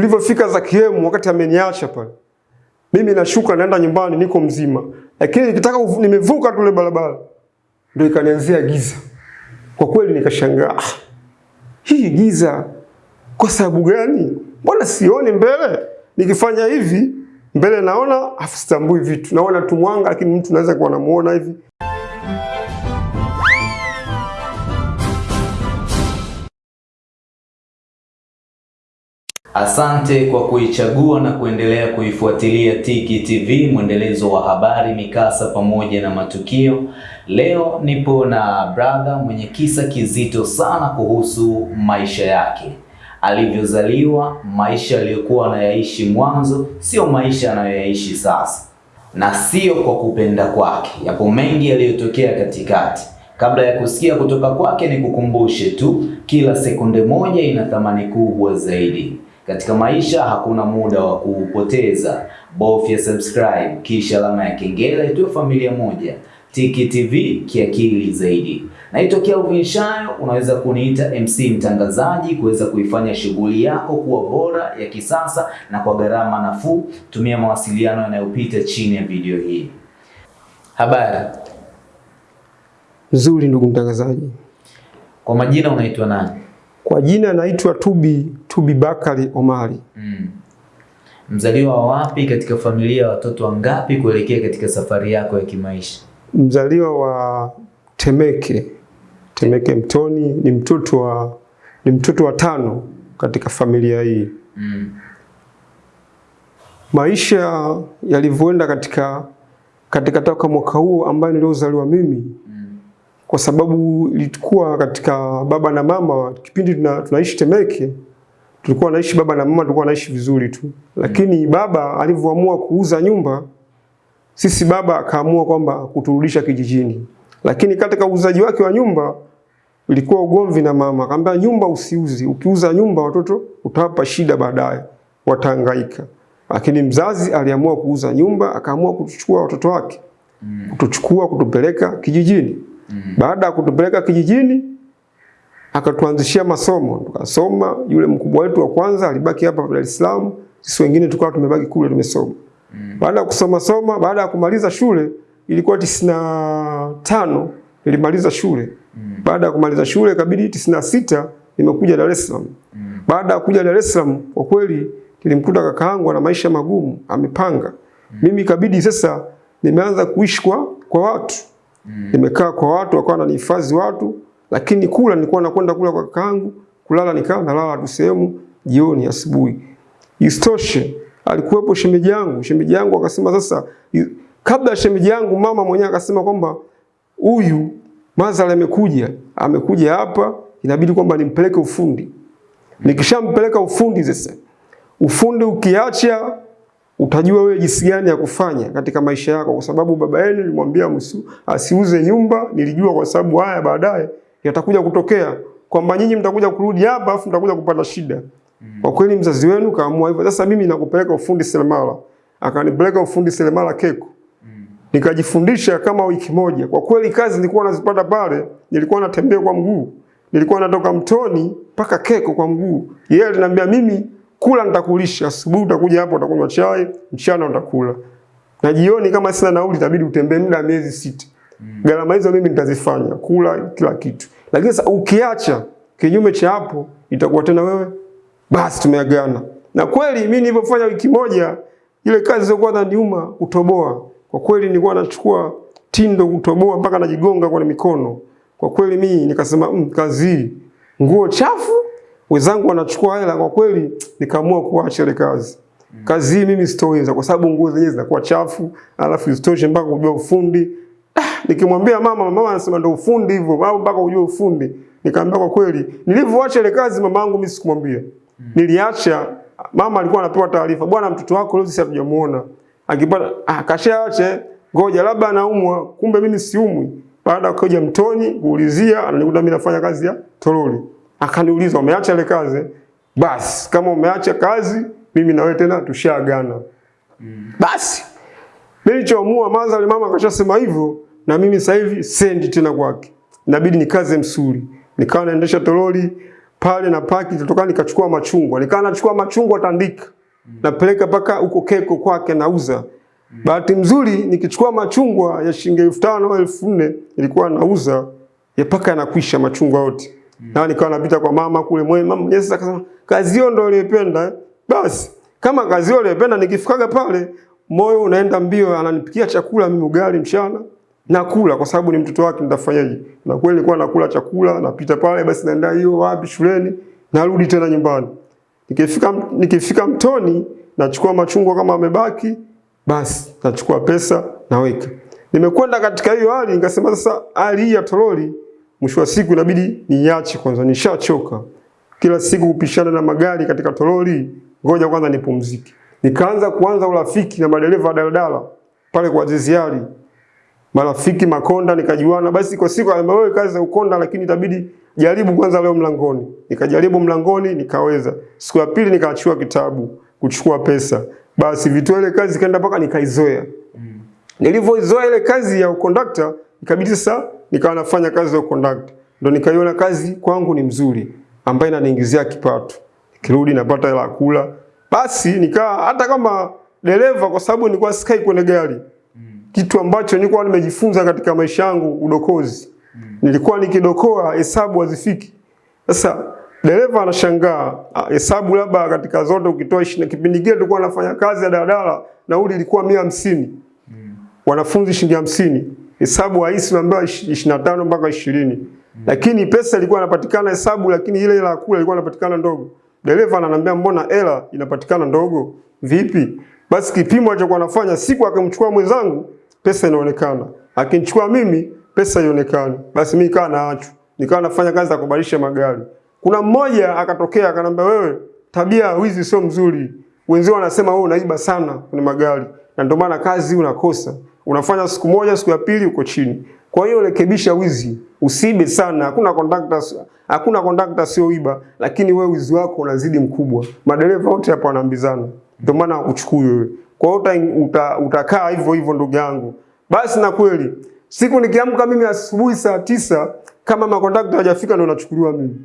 Tulivyofika za Kihemu wakati ameniacha pale. Mimi nashuka naenda nyumbani niko mzima. Lakini nikitaka nimevuka tule barabara ndio ikanianzia giza. Kwa kweli nikashangaa. "Ah, Hii giza kwa sababu gani? Mbona sioni mbele? Nikifanya hivi mbele naona afu sitambui vitu. Naona tu mwanga lakini mtu naweza kuwa namuona hivi. Asante kwa kuichagua na kuendelea kuifuatilia Tiki TV, mwendelezo wa habari, mikasa pamoja na matukio. Leo nipo na brother mwenye kisa kizito sana kuhusu maisha yake, alivyozaliwa, maisha aliyokuwa anayaishi mwanzo, sio maisha anayoyaishi sasa, na sio kwa kupenda kwake. Yapo mengi yaliyotokea katikati. Kabla ya kusikia kutoka kwake, ni kukumbushe tu, kila sekunde moja ina thamani kubwa zaidi. Katika maisha hakuna muda wa kuupoteza. Bofya subscribe kisha alama ya kengele, tuwe familia moja. Tiki TV kiakili zaidi. Naitwa Kelvin Shayo, unaweza kuniita MC mtangazaji, kuweza kuifanya shughuli yako kuwa bora ya kisasa na kwa gharama nafuu. Tumia mawasiliano yanayopita chini ya video hii. Habari, Nzuri ndugu mtangazaji. kwa majina unaitwa nani? Kwa jina naitwa Tubi Tubi Bakari Omari. Mm. Mzaliwa wa wapi katika familia ya watoto wangapi kuelekea katika safari yako ya kimaisha? Mzaliwa wa Temeke. Temeke Mtoni ni mtoto wa ni mtoto wa tano katika familia hii. Mm. Maisha yalivyoenda katika katika toka mwaka huo ambayo niliozaliwa mimi Mm. kwa sababu ilikuwa katika baba na mama kipindi tuna, tunaishi Temeke tulikuwa naishi baba na mama tulikuwa naishi vizuri tu, lakini baba alivyoamua kuuza nyumba, sisi baba akaamua kwamba kuturudisha kijijini, lakini katika uuzaji wake wa nyumba ilikuwa ugomvi na mama, akamwambia nyumba usiuzi, ukiuza nyumba watoto utawapa shida baadaye, watahangaika. Lakini mzazi aliamua kuuza nyumba, akaamua kutuchukua watoto wake Mm. kutuchukua kutupeleka kijijini. Mm. Baada ya kutupeleka kijijini, akatuanzishia masomo, tukasoma. Yule mkubwa wetu wa kwanza alibaki hapa Dar es Salaam, sisi wengine tukawa tumebaki kule tumesoma. Mm. Baada ya kusoma soma, baada ya kumaliza shule ilikuwa tisini na tano nilimaliza shule. Mm. Baada ya kumaliza shule ikabidi tisini na sita nimekuja Dar es Salaam. Mm. Baada ya kuja Dar es Salaam, kwa kweli nilimkuta kakaangu ana maisha magumu, amepanga. Mm. Mimi ikabidi sasa nimeanza kuishi kwa kwa watu. Mm. Nimekaa kwa watu, wakawa wananihifadhi watu, lakini kula nilikuwa nakwenda kula kwa kakaangu, kulala nikawa nalala tu sehemu jioni, asubuhi. istoshe alikuwepo shemeji yangu, shemeji yangu akasema sasa, kabla ya shemeji yangu, mama mwenyewe akasema kwamba huyu Mazali amekuja, amekuja hapa, inabidi kwamba nimpeleke ufundi. Nikishampeleka ufundi sasa, ufundi ukiacha utajua wewe jinsi gani ya kufanya katika maisha yako, kwa sababu baba yenu nilimwambia asiuze nyumba. Nilijua kwa sababu haya baadaye yatakuja kutokea kwamba nyinyi mtakuja kurudi hapa afu mtakuja kupata shida. Kwa kweli mzazi wenu kaamua hivyo. Sasa mimi nakupeleka ufundi seremala, akanipeleka ufundi seremala Keko nikajifundisha kama wiki moja. Kwa kweli kazi nilikuwa nazipata pale, nilikuwa natembea kwa mguu, nilikuwa natoka mtoni mpaka Keko kwa mguu. Yeye aliniambia mimi, kula nitakulisha, asubuhi utakuja hapo utakunywa chai, mchana utakula na jioni kama sina nauli itabidi utembee muda miezi sita. Gharama hizo mimi nitazifanya, kula kila kitu. Lakini sasa ukiacha kinyume cha hapo, itakuwa tena wewe basi tumeagana. Na kweli mimi nilipofanya wiki moja, ile kazi zilizokuwa inaniuma kutoboa, kwa kweli nilikuwa nachukua tindo kutoboa mpaka najigonga kwa mikono. Kwa kweli mimi nikasema mm, kazi hii nguo chafu, wenzangu wanachukua hela. Kwa kweli nikaamua kuacha ile kazi. Kazi hii mimi sitoweza kwa sababu nguo zenyewe zinakuwa chafu, alafu isitoshe mpaka kujua ufundi. Nikimwambia mama, mama anasema ndio ufundi hivyo, au mpaka ujue ufundi. Nikamwambia kwa kweli, nilivyoacha ile kazi mama yangu mimi sikumwambia. Niliacha, mama alikuwa anapewa taarifa, bwana mtoto wako leo sisi hatujamuona. Akipata ah, kashaache, ngoja labda anaumwa, kumbe mimi siumwi. Baada ya kuja mtoni kuulizia, ananikuta mimi nafanya kazi ya toroli. Akaniuliza, umeacha ile kazi? Basi kama umeacha kazi, mimi na wewe tena tushaagana. Basi mimi nilichoamua, Mazali mama akashasema hivyo, na mimi sasa hivi sendi tena kwake, inabidi nikaze msuri. Nikawa naendesha toroli pale na paki tutoka nikachukua machungwa. nikawa nachukua machungwa Tandika. Napeleka paka huko Keko kwake nauza. Bahati mzuri nikichukua machungwa ya shilingi elfu tano elfu nne nilikuwa nauza ya paka yanakwisha machungwa yote. Na nikawa napita kwa mama kule mwe mama mwenyewe sasa akasema kazi hiyo ndio aliyependa eh." Basi kama kazi hiyo aliyependa, nikifikaga pale moyo unaenda mbio ananipikia chakula mimi ugali mchana nakula kwa sababu ni mtoto wake nitafanyaje? Na kweli nilikuwa nakula chakula napita pale basi naenda hiyo wapi shuleni narudi tena nyumbani. Nikifika nikifika mtoni nachukua machungwa kama amebaki basi nachukua pesa naweka. Nimekwenda katika hiyo hali nikasema sasa hali ya toroli mwisho wa siku inabidi niache kwanza nishachoka. Kila siku kupishana na magari katika toroli, ngoja kwanza nipumzike. Nikaanza kuanza urafiki na madereva wa daladala pale kwa Ziziari. Marafiki Makonda nikajuana, basi kwa siku alimba wewe kazi za ukonda, lakini itabidi jaribu kwanza leo mlangoni. Nikajaribu mlangoni nikaweza. Siku ya pili nikaachua kitabu kuchukua pesa. Basi vitu ile kazi kaenda mpaka nikaizoea. Nilivyoizoea ile kazi ya ukondakta, ikabidi sasa nikawa nafanya kazi ya ukondakta. Ndio nikaiona kazi kwangu ni mzuri, ambayo inaniingizia kipato. Nikirudi napata hela kula. Basi nikaa hata kama dereva, kwa sababu nilikuwa sikai kwenye gari, kitu ambacho nilikuwa nimejifunza katika maisha yangu, udokozi. Mm. Nilikuwa nikidokoa hesabu hazifiki. Sasa dereva anashangaa ah, hesabu labda katika zote ukitoa ishirini, kipindi kile tulikuwa nafanya kazi ya daladala, nauli ilikuwa 150. Mm. wanafunzi shilingi hamsini hesabu haisi naambiwa 25 mpaka 20. Mm. lakini pesa ilikuwa inapatikana hesabu, lakini ile ya kula ilikuwa inapatikana ndogo. Dereva ananiambia mbona hela inapatikana ndogo vipi? Basi kipimo alichokuwa anafanya, siku akamchukua mwenzangu pesa inaonekana, akinichukua mimi pesa ionekane. Basi mimi nikawa naacho. nikawa nafanya kazi za kubadilisha magari. Kuna mmoja akatokea akanambia, wewe tabia wizi sio mzuri, wenzio wanasema wewe unaiba sana kwenye magari, na ndio maana kazi unakosa. Unafanya siku moja, siku ya pili uko chini. Kwa hiyo rekebisha wizi, usiibe sana. Hakuna conductor, hakuna conductor sio iba, lakini wewe wizi wako unazidi mkubwa. Madereva wote hapa wanaambizana, ndio maana uchukui wewe. Kwa hiyo uta, uta, utakaa hivyo hivyo ndugu yangu. Basi na kweli siku nikiamka mimi asubuhi saa tisa kama makondakta hajafika ndio nachukuliwa mimi.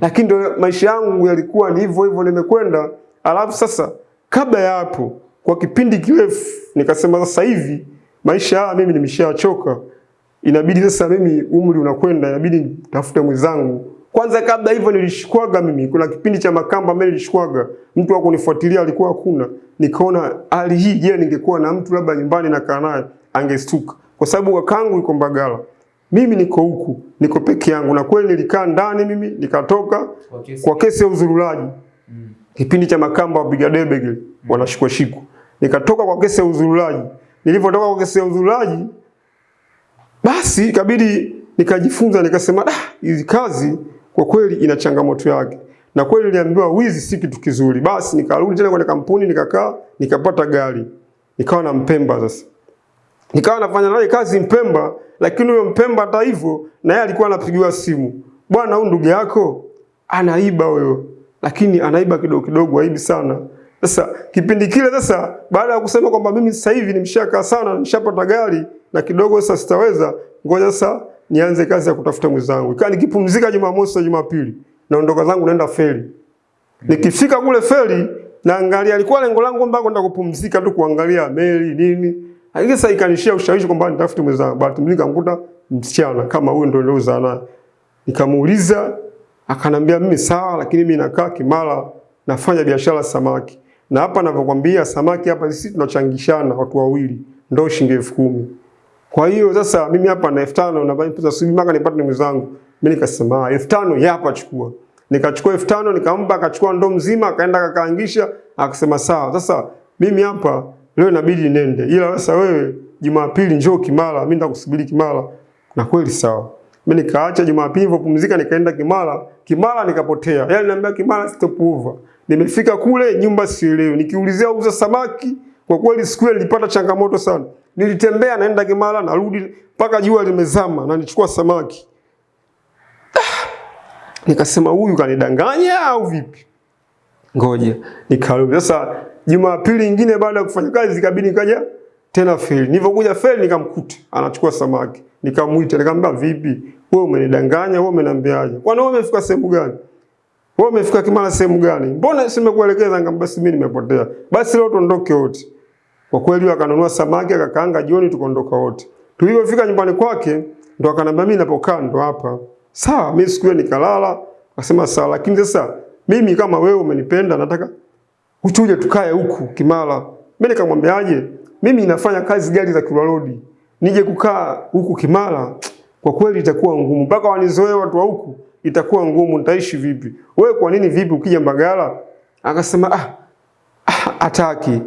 Lakini ndio maisha yangu yalikuwa ni hivyo hivyo nimekwenda. Alafu sasa kabla ya hapo kwa kipindi kirefu nikasema sasa hivi maisha haya mimi nimeshachoka. Inabidi sasa mimi umri unakwenda, inabidi nitafute mwenzangu. Kwanza kabla hivyo nilishikwaga mimi, kuna kipindi cha Makamba mimi nilishikwaga, mtu wa kunifuatilia alikuwa hakuna. Nikaona hali hii, je, ningekuwa na mtu labda nyumbani nakaa naye angestuka, kwa sababu wakangu yuko Mbagala, mimi niko huku, niko peke yangu. Na kweli nilikaa ndani mimi, nikatoka Kwa kesi- kwa kesi ya uzurulaji mm. kipindi cha Makamba wapiga debe kile mm. wanashikwa shiku, Nikatoka kwa kesi ya uzurulaji. Nilivyotoka kwa kesi ya uzurulaji, basi ikabidi nikajifunza, nikasema ah, hizi kazi kwa kweli ina changamoto yake, na kweli niliambiwa wizi si kitu kizuri. Basi nikarudi tena kwenye kampuni, nikakaa, nikapata gari, nikawa na Mpemba sasa. Nikawa nafanya naye kazi Mpemba, lakini huyo Mpemba hata hivyo na yeye alikuwa anapigiwa simu, bwana, huyu ndugu yako anaiba huyo, lakini anaiba kidogo kidogo, aibi sana. Sasa kipindi kile sasa, baada ya kusema kwamba mimi sasa hivi nimeshakaa sana, nimeshapata gari na kidogo sasa sitaweza, ngoja sasa nianze kazi ya kutafuta mwenzangu. Ikawa nikipumzika Jumamosi na Jumapili, naondoka zangu naenda feri. Nikifika kule feri naangalia, alikuwa lengo langu kwamba kwenda kupumzika tu kuangalia meli nini. Lakini sasa ikanishia ushawishi kwamba nitafute mwenzangu. Bahati mbili nikamkuta msichana kama huyo ndio niliozaa naye. Nikamuuliza, akanambia mimi sawa, lakini mimi nakaa Kimara nafanya biashara samaki. Na hapa ninavyokuambia samaki hapa sisi tunachangishana watu wawili, ndio shilingi elfu kumi. Kwa hiyo sasa mimi hapa na elfu tano na pesa subiri mpaka nipate ndugu zangu. Mimi nikasema elfu tano ya hapa chukua. Nikachukua elfu tano nikampa, akachukua ndoo mzima, akaenda akakaangisha, akasema sawa. Sasa mimi hapa leo inabidi nende, ila sasa wewe Jumapili njoo Kimara, mimi nitakusubiri Kimara. Na kweli sawa. Mimi nikaacha Jumapili nilipopumzika nikaenda Kimara. Kimara nikapotea. Yaani niambia Kimara stop over. Nimefika kule nyumba sielewi. Nikiulizia uza samaki, kwa kweli siku ile nilipata changamoto sana. Nilitembea naenda Kimara narudi mpaka jua limezama na nichukua samaki. Ah, Nikasema huyu kanidanganya au vipi? Ngoja nikarudi. Sasa Jumapili nyingine baada ya kufanya kazi ikabidi nikaja tena feri. Nilipokuja feri nikamkuta anachukua samaki. Nikamuita nikamwambia vipi? Wewe umenidanganya, wewe umeniambiaje? Kwani wewe umefika sehemu gani? Wewe umefika Kimara sehemu gani? Mbona simekuelekeza? Nikamwambia basi mimi nimepotea. Basi leo tuondoke wote. Kwa kweli akanunua samaki akakaanga jioni tukaondoka wote. Tulipofika nyumbani kwake ndo akanambia mimi napokaa ndo hapa. Sawa, mimi siku hiyo nikalala, akasema sawa, lakini sasa mimi kama wewe umenipenda nataka uchuje tukae huku Kimara. Mimi nikamwambiaje? Mimi nafanya kazi gari za Kilwa Road. Nije kukaa huku Kimara kwa kweli itakuwa ngumu. Mpaka wanizoee watu wa huku itakuwa ngumu, nitaishi vipi? Wewe kwa nini vipi ukija Mbagala? Akasema ah, ah ataki.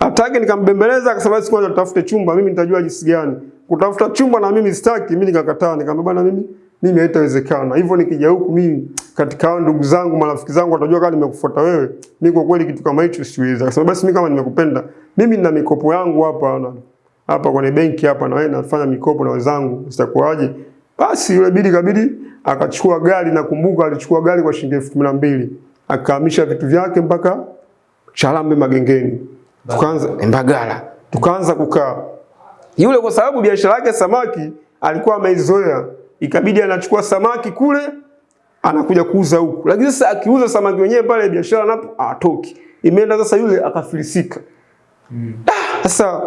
Ataki nikambembeleza akasema basi kwanza tutafute chumba, mimi nitajua jinsi gani. Kutafuta chumba na mimi sitaki, mimi nikakataa, nikamwambia bwana mimi mimi haitawezekana. Hivyo nikija huku mimi katika hao ndugu zangu, marafiki zangu watajua kama nimekufuata wewe. Mimi kwa kweli kitu kama hicho siwezi. Akasema basi mimi kama nimekupenda, mimi nina mikopo yangu hapa na hapa kwenye benki hapa na wewe nafanya mikopo na wenzangu, sitakuaje? Basi yule bidi kabidi akachukua gari, nakumbuka alichukua gari kwa shilingi elfu kumi na mbili akahamisha vitu vyake mpaka Charambe Magengeni, tukaanza Mbagala, tukaanza kukaa. Yule kwa sababu biashara yake samaki alikuwa ameizoea, ikabidi anachukua samaki kule anakuja kuuza huku, lakini sasa akiuza samaki wenyewe pale biashara napo atoki, imeenda sasa, yule akafilisika. Sasa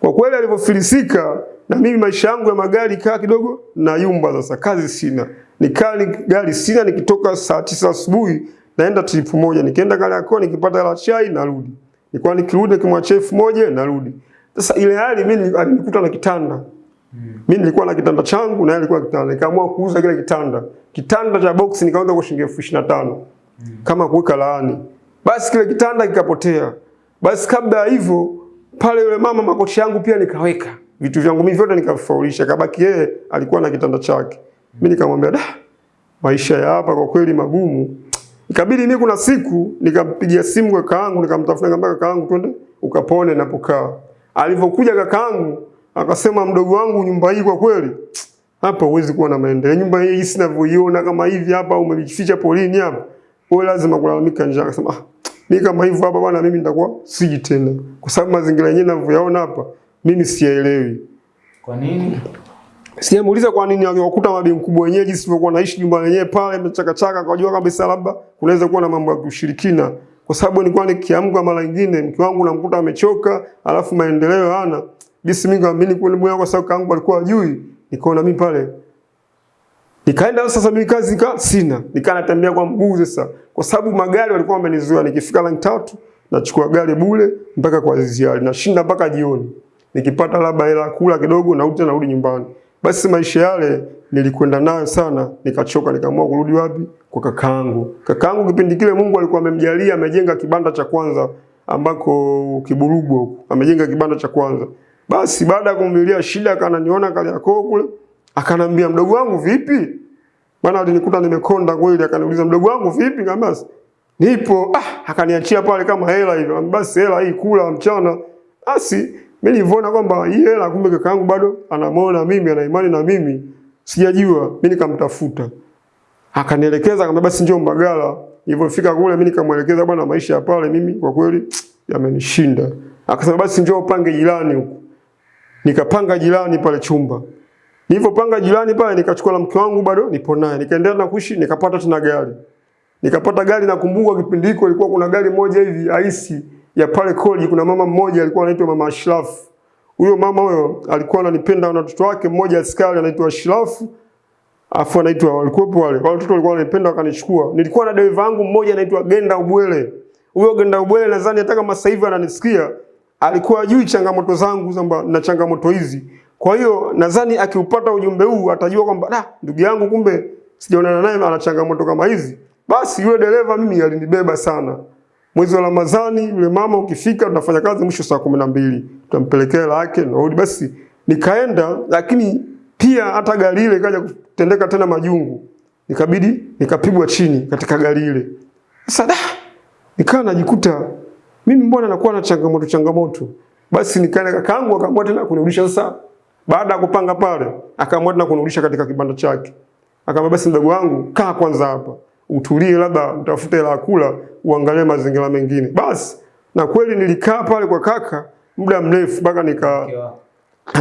kwa kweli alivyofilisika na mimi maisha yangu ya magari kaa kidogo na yumba sasa, kazi sina. Nikaa ni gari sina, nikitoka saa tisa asubuhi naenda trip moja, nikienda Kariakoo nikipata hela chai narudi. Nilikuwa nikirudi nikimwachia elfu moja narudi. Sasa ile hali mimi alinikuta na kitanda. Mimi nilikuwa na kitanda changu na yeye alikuwa kitanda. Nikaamua kuuza kile kitanda. Kitanda cha box nikauza kwa shilingi elfu ishirini na tano kama kuweka laani. Basi kile kitanda kikapotea. Basi kabla ya hivyo pale yule mama makochi yangu pia nikaweka vitu vyangu mimi vyote nikafaulisha, kabaki yeye alikuwa na kitanda chake. Mimi nikamwambia da, maisha ya hapa kwa kweli magumu. Ikabidi mimi kuna siku nikampigia simu kakaangu, nikamtafuta nikamwambia kakaangu, twende ukapone napokaa. Alivyokuja kakaangu akasema, mdogo wangu, nyumba hii kwa kweli hapa huwezi kuwa na maendeleo. Nyumba hii sinavyoiona kama hivi hapa umejificha polini hapa. Wewe lazima kulalamika njaa. Akasema ah, mimi kama hivyo hapa bwana, mimi nitakuwa siji tena, kwa sababu mazingira yenyewe ninavyoyaona hapa mimi siyaelewi. Kwa nini? Sijamuuliza kwa nini aliwakuta mabi mkubwa wenyewe jinsi tulivyokuwa naishi nyumba yenyewe pale mchakachaka, kujua kabisa labda kunaweza kuwa na mambo ya kushirikina, kwa sababu nilikuwa nikiamka mara nyingine mke wangu namkuta amechoka, alafu maendeleo hana. jinsi mimi kaamini kwa nini kwa sababu kangu alikuwa ajui, nikaona mimi pale Nikaenda sasa mimi kazi nika sina. Nikaa natembea kwa mguu sasa. Kwa sababu magari walikuwa wamenizuia nikifika rangi tatu nachukua gari bure mpaka kwa ziari Nashinda mpaka jioni. Nikipata labda hela kula kidogo na tena narudi nyumbani. Basi maisha yale nilikwenda nayo sana, nikachoka nikaamua kurudi wapi? Kwa kakaangu. Kakaangu kipindi kile Mungu alikuwa amemjalia amejenga kibanda cha kwanza ambako Kiburugwa huko. Amejenga kibanda cha kwanza. Basi baada ya kumlilia shida akananiona Kariakoo kule. Akanambia mdogo wangu vipi? Maana alinikuta nimekonda kweli, akaniuliza mdogo wangu vipi? Nikamwambia nipo. Ah, akaniachia pale kama hela hivyo. Basi hela hii kula mchana. Basi mimi nilivona kwamba hii hela kumbe kaka yangu bado anamwona mimi, ana imani na mimi. Sijajua, mimi nikamtafuta. Akanielekeza akamwambia basi njoo Mbagala. Nilipofika kule mimi nikamwelekeza bwana, maisha ya pale mimi kwa kweli yamenishinda. Akasema basi njoo upange jirani huko. Nikapanga jirani pale chumba. Nilipopanga jirani pale nikachukua la mke wangu bado nipo naye. Nikaendelea na kuishi nikapata tena gari. Nikapata gari nakumbuka kipindi hiko ilikuwa kuna gari moja hivi aisi ya pale college kuna mama mmoja alikuwa anaitwa Mama Ashraf. Huyo mama huyo alikuwa ananipenda na watoto wake mmoja askari anaitwa Ashraf. Afu anaitwa walikuwepo wale. Wale watoto walikuwa wananipenda wakanichukua. Nilikuwa na dereva wangu mmoja anaitwa Genda Ubwele. Huyo Genda Ubwele nadhani hata kama sasa hivi ananisikia alikuwa ajui changamoto zangu kwamba na changamoto hizi. Kwa hiyo nadhani akiupata ujumbe huu atajua kwamba da, ndugu yangu kumbe sijaonana naye ana changamoto kama hizi. Basi yule dereva mimi alinibeba sana. Mwezi wa Ramadhani yule mama ukifika tunafanya kazi mwisho saa kumi na mbili tutampelekea hela yake narudi. Basi nikaenda, lakini pia hata gari ile ikaja kutendeka tena majungu, nikabidi nikapigwa chini katika gari ile. Sasa da, nikawa najikuta mimi mbona nakuwa na changamoto changamoto. Basi nikaenda kakaangu akaamua tena kunirudisha sasa baada ya kupanga pale, akaamua tena kunirudisha katika kibanda chake. Akamwambia basi mdogo wangu, kaa kwanza hapa. Utulie labda utafute ya kula, uangalie mazingira mengine. Basi na kweli nilikaa pale kwa kaka muda mrefu mpaka nika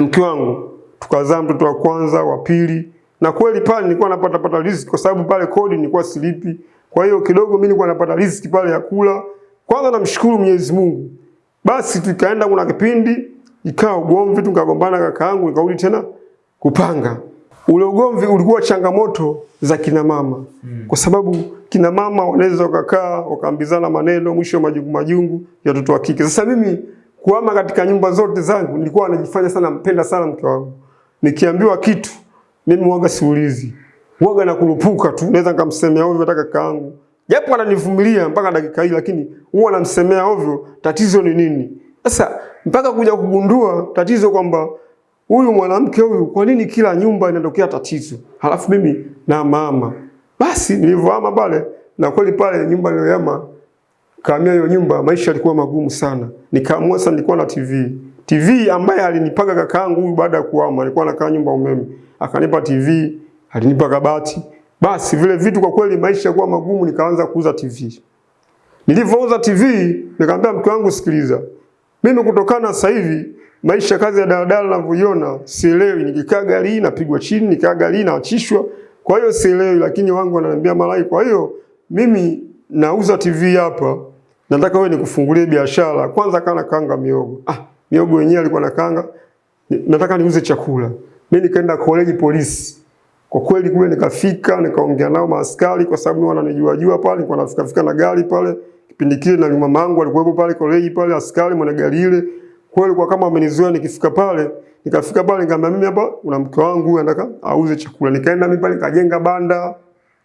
mke wangu tukazaa mtoto wa kwanza, wa pili. Na kweli pale nilikuwa napata pata riziki kwa sababu pale kodi nilikuwa silipi. Kwa hiyo kidogo mimi nilikuwa napata riziki pale ya kula. Kwanza namshukuru Mwenyezi Mungu. Basi tukaenda kuna kipindi ikawa ugomvi tukagombana kaka yangu nikarudi tena kupanga. Ule ugomvi ulikuwa changamoto za kina mama. Mm. Kwa sababu kina mama wanaweza wakakaa wakaambizana maneno mwisho majungu majungu ya watoto wa kike. Sasa mimi kuama katika nyumba zote zangu nilikuwa najifanya sana mpenda sana mke wangu. Nikiambiwa kitu mimi mwaga siulizi. Mwaga na kurupuka tu naweza nikamsemea ovyo hata kaka yangu. Japo ananivumilia mpaka dakika hii lakini huwa namsemea ovyo tatizo ni nini? Sasa mpaka kuja kugundua tatizo kwamba huyu mwanamke huyu kwa nini kila nyumba inatokea tatizo? Halafu mimi na mama. Basi nilivyohama pale na kweli pale nyumba niliyohama kaamia hiyo nyumba maisha yalikuwa magumu sana. Nikaamua sasa nilikuwa na TV. TV ambaye alinipaga kakaangu huyu baada ya kuhama alikuwa anakaa nyumba umeme. Akanipa TV, alinipa kabati. Basi vile vitu kwa kweli maisha yalikuwa magumu nikaanza kuuza TV. Nilivyouza TV nikamwambia mke wangu sikiliza. Mimi kutokana sasa hivi maisha kazi ya daladala ninavyoiona sielewi. Nikikaa gari napigwa chini, nikikaa gari naachishwa. Kwa hiyo sielewi, lakini wangu wananiambia malai. Kwa hiyo mimi nauza TV hapa, nataka wewe nikufungulie biashara. Kwanza kana kanga miogo. Ah, miogo wenyewe alikuwa na kanga. Nataka niuze chakula. Mimi nikaenda college polisi. Kwa kweli kule nikafika, nikaongea nao maaskari kwa sababu wananijua jua pale, nilikuwa nafika fika na gari pale. Kipindi kile na mama yangu alikuwepo pale college pale, askari mwana gari ile. Kweli kwa kama amenizoea nikifika pale, nikafika pale nikamwambia mimi hapa kuna mke wangu anataka auze chakula. Nikaenda mimi pale nikajenga banda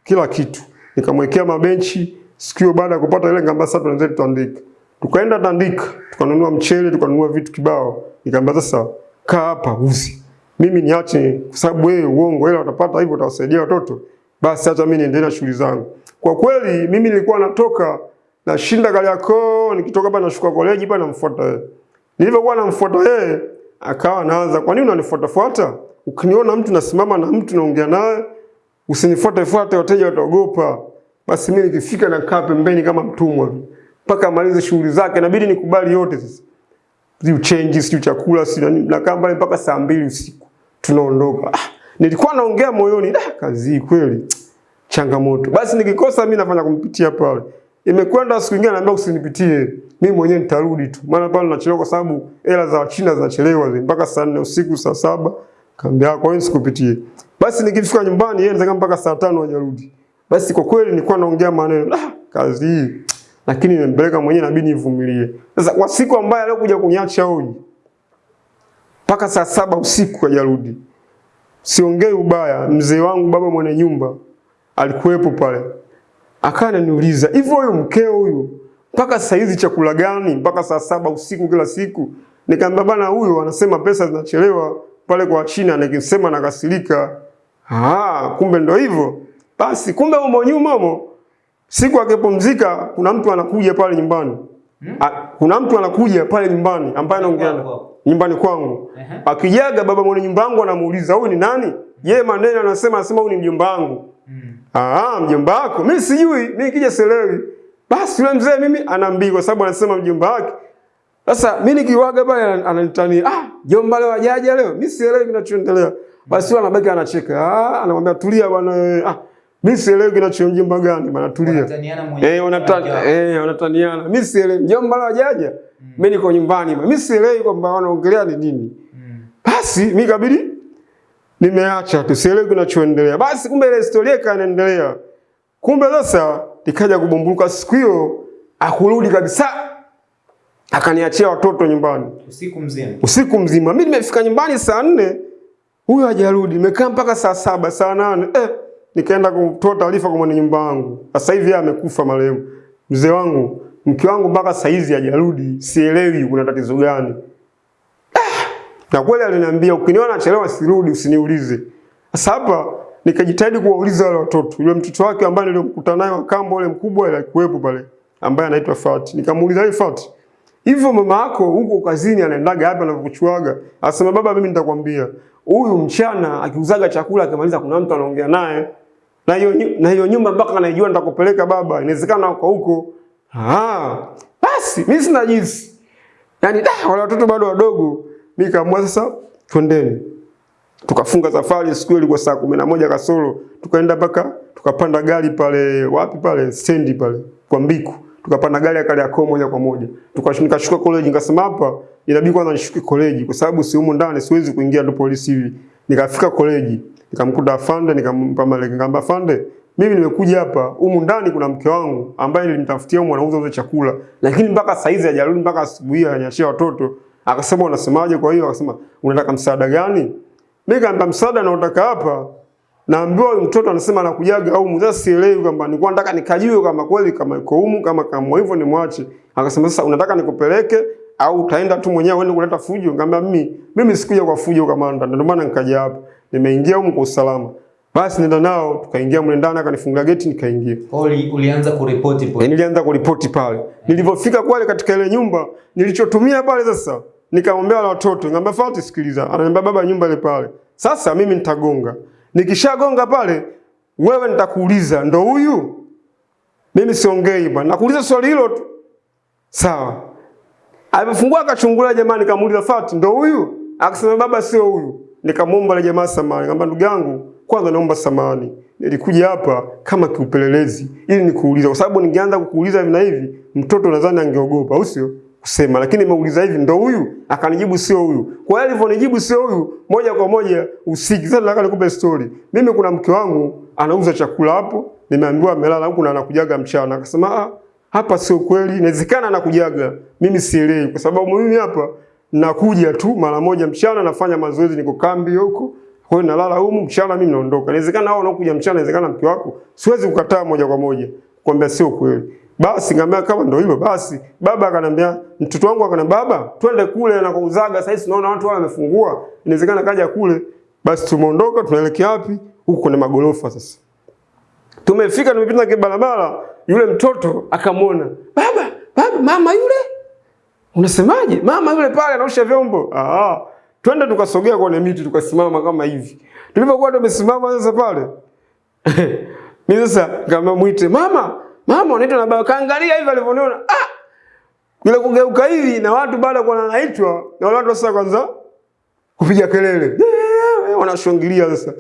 kila kitu. Nikamwekea mabenchi. Sikio baada ya kupata ile ngamba sasa tunaanza tutandika. Tukaenda Tandika, tukanunua mchele, tukanunua vitu kibao. Nikamwambia sasa kaa hapa uzi. Mimi niache kwa sababu wewe uongo hela utapata hivyo utawasaidia watoto. Basi hata mimi niendelee na shughuli zangu. Kwa kweli mimi nilikuwa natoka nashinda Kariakoo, nikitoka hapa nashuka college hapa namfuata yeye. Nilivyokuwa namfuata yeye, akawa anaanza, kwa nini unanifuatafuata? Ukiniona mtu nasimama na mtu naongea naye, usinifuate fuate, wateja wataogopa. Basi mimi nikifika nakaa pembeni kama mtumwa tu. Mpaka amalize shughuli zake, inabidi nikubali yote sasa. Sijui change, sijui chakula, sijui. Nakaa mbali mpaka saa mbili usiku. Tunaondoka. Ah, nilikuwa naongea moyoni, ah, kazi kweli changamoto. Basi nikikosa mimi nafanya kumpitia pale. Imekwenda siku nyingine ananiambia usinipitie. Mimi mwenyewe nitarudi tu. Maana pale nachelewa kwa sababu hela za China zinachelewa zile mpaka saa 4 usiku saa saba. Kaambia kwa hiyo sikupitie. Basi nikifika nyumbani yeye anataka mpaka saa tano hajarudi. Basi kwa kweli nilikuwa naongea maneno, ah, kazi hii. Lakini nimempeleka mwenyewe inabidi nivumilie. Sasa kwa siku ambayo alikuja kuniacha huyu mpaka saa saba usiku hajarudi. Siongei ubaya, mzee wangu baba mwenye nyumba alikuwepo pale. Akawa ananiuliza, "Hivyo huyu mkeo huyu mpaka saa hizi chakula gani? Mpaka saa saba usiku kila siku?" Nikamwambia bana, huyo anasema pesa zinachelewa pale kwa China, nikisema nakasirika. Ah, kumbe ndo hivyo. Basi kumbe umo nyuma umo. Siku akipumzika kuna mtu anakuja pale nyumbani. Hmm? A, kuna mtu anakuja pale nyumbani ambaye anaongea nyumbani kwangu. Ehe. Akijaga baba mwenye nyumba yangu anamuuliza, "Huyu ni nani?" Yeye maneno anasema anasema huyu ni mjomba wangu. Mm. Ah, mjomba wako. Mimi sijui, mimi nikija selewi. Basi yule mzee mimi anaambiwa kwa sababu anasema mjomba wake. Sasa mimi nikiwaga pale ana- ananitania, "Ah, jomba leo ajaja leo." Mimi sielewi kinachoendelea. Basi yule anabaki anacheka. Ah, anamwambia tulia bwana wewe. Ah, mimi sielewi kinachoendelea mjomba gani bwana tulia. Wanataniana mwenyewe. Eh, wanatania eh, wanataniana. Mimi sielewi. Mjomba leo ajaja. Mimi niko nyumbani. Mimi sielewi kwamba wanaongelea ni nini. Mm. Basi mimi kabidi nimeacha tu, sielewi kinachoendelea. Basi kumbe ile historia ikaendelea. Kumbe sasa ikaja kubumbuluka siku hiyo, akurudi kabisa, akaniachia watoto nyumbani Usiku mzima. usiku mzima. Mimi nimefika nyumbani saa nne, huyo hajarudi. Nimekaa mpaka saa saba, saa nane eh, nikaenda kutoa taarifa kwa mwenye nyumba wangu. Sasa hivi amekufa marehemu. Mzee wangu, mke wangu mpaka saa hizi hajarudi, sielewi kuna tatizo gani. Na kweli aliniambia ukiniona nachelewa sirudi usiniulize. Sasa hapa nikajitahidi kuwauliza wale watoto. Yule mtoto wake ambaye nilimkuta naye wakambo yule mkubwa ile alikuwepo pale ambaye anaitwa Fati. Nikamuuliza yeye Fati, hivyo mama yako huko kazini anaendaga wapi anavyokuchuaga? Asema baba, mimi nitakwambia. Huyu mchana akiuzaga chakula akimaliza kuna mtu anaongea naye. Na hiyo na hiyo nyumba mpaka anaijua nitakupeleka baba. Inawezekana uko huko. Ah, basi mimi sina jinsi. Yaani da wale watoto bado wadogo. Mimi kaamua sasa twendeni. Tukafunga safari siku ilikuwa saa kumi na moja kasoro. Tukaenda mpaka tukapanda gari pale wapi pale stendi pale kwa Mbiku. Tukapanda gari ya Kariakoo moja kwa moja. Tukashuka college nikasema hapa inabidi kwanza nishuke college kwa sababu si humo ndani siwezi kuingia ndo polisi hivi. Nikafika college, nikamkuta afande nikampa malenge nikamwambia afande mimi nimekuja hapa humu ndani kuna mke wangu ambaye nilimtafutia mwanauza anauza uza chakula lakini mpaka saizi hajarudi mpaka asubuhi ananyashia watoto. Akasema unasemaje kwa hiyo? Akasema unataka msaada gani? Mimi kaambia msaada naotaka hapa naambiwa mtoto anasema anakujaga au mzazi sielewi kwamba nilikuwa nataka nikajue kama kweli kama yuko humu kama kama hivyo ni mwache. Akasema sasa unataka nikupeleke au utaenda tu mwenyewe uende kuleta fujo? Nikamwambia mimi mimi sikuja kwa fujo kamanda, ndio maana nikaja hapa. Nimeingia humu kwa usalama. Basi nenda nao tukaingia mle ndani akanifungulia geti nikaingia. Uli, ulianza kuripoti pale. nilianza kuripoti pale. Nilivyofika kwale katika ile nyumba, nilichotumia pale sasa, nikaombea wale watoto, Ngamba Fauti sikiliza. Ananiambia baba, nyumba ile pale. Sasa mimi nitagonga. Nikishagonga pale, wewe nitakuuliza, ndo huyu? Mimi siongei bwana. Nakuuliza swali hilo tu. Sawa. Alipofungua akachungulia jamaa, nikamuuliza Fauti ndo huyu? Akasema baba, sio huyu. Nikamwomba ile jamaa samahani. Ngamba ndugu yangu, kwanza naomba samani Nilikuja hapa kama kiupelelezi ili nikuuliza, kwa sababu ningeanza kukuuliza hivi na hivi, mtoto nadhani angeogopa, au sio? Kusema, lakini nimeuliza hivi, ndo huyu? Akanijibu sio huyu. Kwa hiyo alivyonijibu sio huyu, moja kwa moja usiki. Sasa nataka nikupe story. Mimi kuna mke wangu anauza chakula hapo, nimeambiwa amelala huku na anakujaga mchana. Akasema ah, hapa sio kweli, inawezekana anakujaga. Mimi sielewi, kwa sababu mimi hapa nakuja tu mara moja mchana, nafanya mazoezi, niko kambi huko kwa hiyo nalala humu mchana, mimi naondoka. Inawezekana hao wanaokuja mchana, inawezekana mke wako, siwezi kukataa moja kwa moja kwambia sio kweli. Basi ngambia kama ndio hilo basi. Baba akanambia, mtoto wangu akanambia, baba, twende kule na kuuzaga. Sasa hivi tunaona watu wao wamefungua, inawezekana kaja kule. Basi tumeondoka, tunaelekea wapi? Huko kuna magorofa sasa. Tumefika, tumepita kwa barabara, yule mtoto akamwona, baba, baba, mama yule Unasemaje? Mama yule pale anaosha vyombo. Ah, twende tukasogea kwenye miti tukasimama kama hivi. Tulipokuwa tumesimama sasa pale. Mimi sasa kama mwite mama, mama unaitwa na baba kaangalia hivi alivyoniona. Ah! Yule kugeuka hivi na watu bado kwa naitwa na watu sasa kwanza kupiga kelele. Eh, Wanashangilia sasa.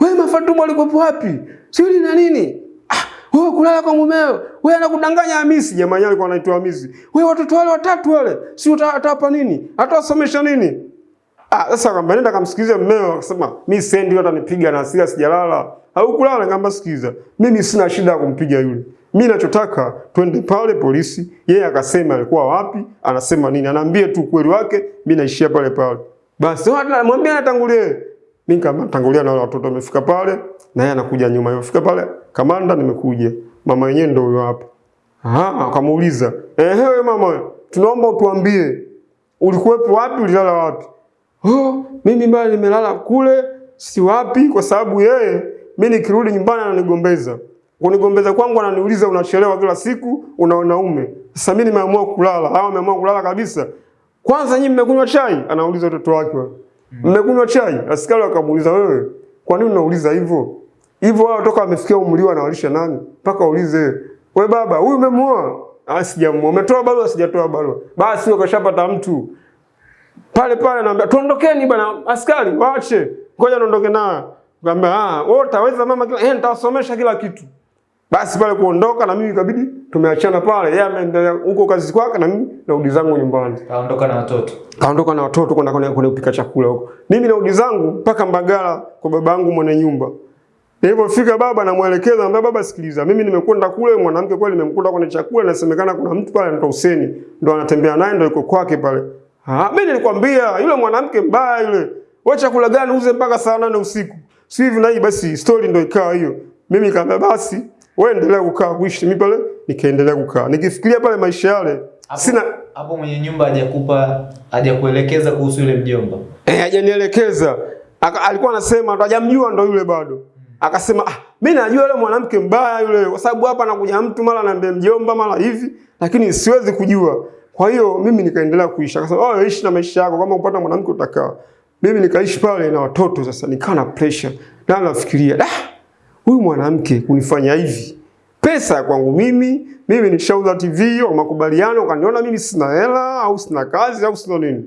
Wewe Mafatuma alikuwa wapi? Siri na nini? Ah, wewe kulala kwa mumeo. Wewe anakudanganya Hamisi. Jamani alikuwa anaitwa Hamisi. Wewe watoto wale watatu wale, si utawapa nini? Atawasomesha nini? Ah, sasa kamba nenda kamsikilize mmeo akasema mimi sendi hata nipiga na hasira sijalala. Au kulala ngamba sikiza. Mimi sina shida ya kumpiga yule. Mimi ninachotaka twende pale polisi. Yeye akasema alikuwa wapi? Anasema nini? Anaambia tu ukweli wake, mimi naishia pale pale. Basi hata mwambie atangulie. Mimi kama tangulia na watoto wamefika pale na yeye anakuja nyuma. Yofika pale, kamanda nimekuja. Mama yenyewe ndio huyo hapa. Ah, akamuuliza, "Ehe wewe mama, tunaomba utuambie ulikuwepo wapi, ulilala wapi?" Oh, mimi mbaya nimelala kule, si wapi kwa sababu yeye mimi nikirudi nyumbani ananigombeza. Kunigombeza kwangu ananiuliza unachelewa kila siku, una wanaume. Sasa mimi nimeamua kulala, hao wameamua kulala kabisa. Kwanza nyinyi mmekunywa chai? Anauliza watoto wake wale. Mmekunywa chai? Askari akamuuliza wewe, kwa nini unauliza hivyo? Hivyo wao toka wamefikia umri wanawalisha nani? Mpaka uulize, "We baba, huyu umemuoa?" Ah, sijamuoa. Umetoa barua? Sijatoa barua. Basi wakashapata mtu. Pale pale naambia, "Tuondokeni bwana, askari, waache. Ngoja niondoke naye." Ngambia, "Ah, wewe utaweza mama kila, eh nitawasomesha kila kitu." Basi pale kuondoka na mimi ikabidi tumeachana pale. Yeye ameendelea huko kazi kwake na mimi narudi zangu nyumbani. Kaondoka na watoto. Kaondoka na watoto kwenda kwenye kwenye kupika chakula huko. Mimi narudi zangu mpaka Mbagala kwa babangu mwenye nyumba. Nilipofika baba namwelekeza, ambaye baba, sikiliza, mimi nimekwenda kule, mwanamke kweli nimemkuta kwenye chakula, inasemekana kuna mtu pale anaitwa Huseni, ndo anatembea naye, ndo yuko kwake pale. Ah, mimi nilikwambia yule mwanamke mbaya yule. Wewe chakula gani uze mpaka saa nane usiku? Si hivi na hii basi story ndio ikawa hiyo. Mimi nikamwambia basi wewe endelea kukaa kuishi, mimi pale nikaendelea kukaa. Nikifikiria pale maisha yale, Hapo, sina hapo mwenye nyumba hajakupa hajakuelekeza kuhusu yule mjomba. Eh, hajanielekeza. Alikuwa anasema ndo hajamjua ndo yule bado. Akasema ah, mimi najua yule mwanamke mbaya yule kwa sababu hapa anakuja mtu mara anambia mjomba mara hivi, lakini siwezi kujua. Kwa hiyo mimi nikaendelea kuishi. Akasema, "Oh, ishi na maisha yako kama upata mwanamke utakaa." Mimi nikaishi pale na watoto sasa nikawa na pressure. Na nafikiria, "Da, huyu mwanamke kunifanya hivi. Pesa kwangu mimi, mimi nishauza TV au makubaliano, kaniona mimi sina hela au sina kazi au sina nini."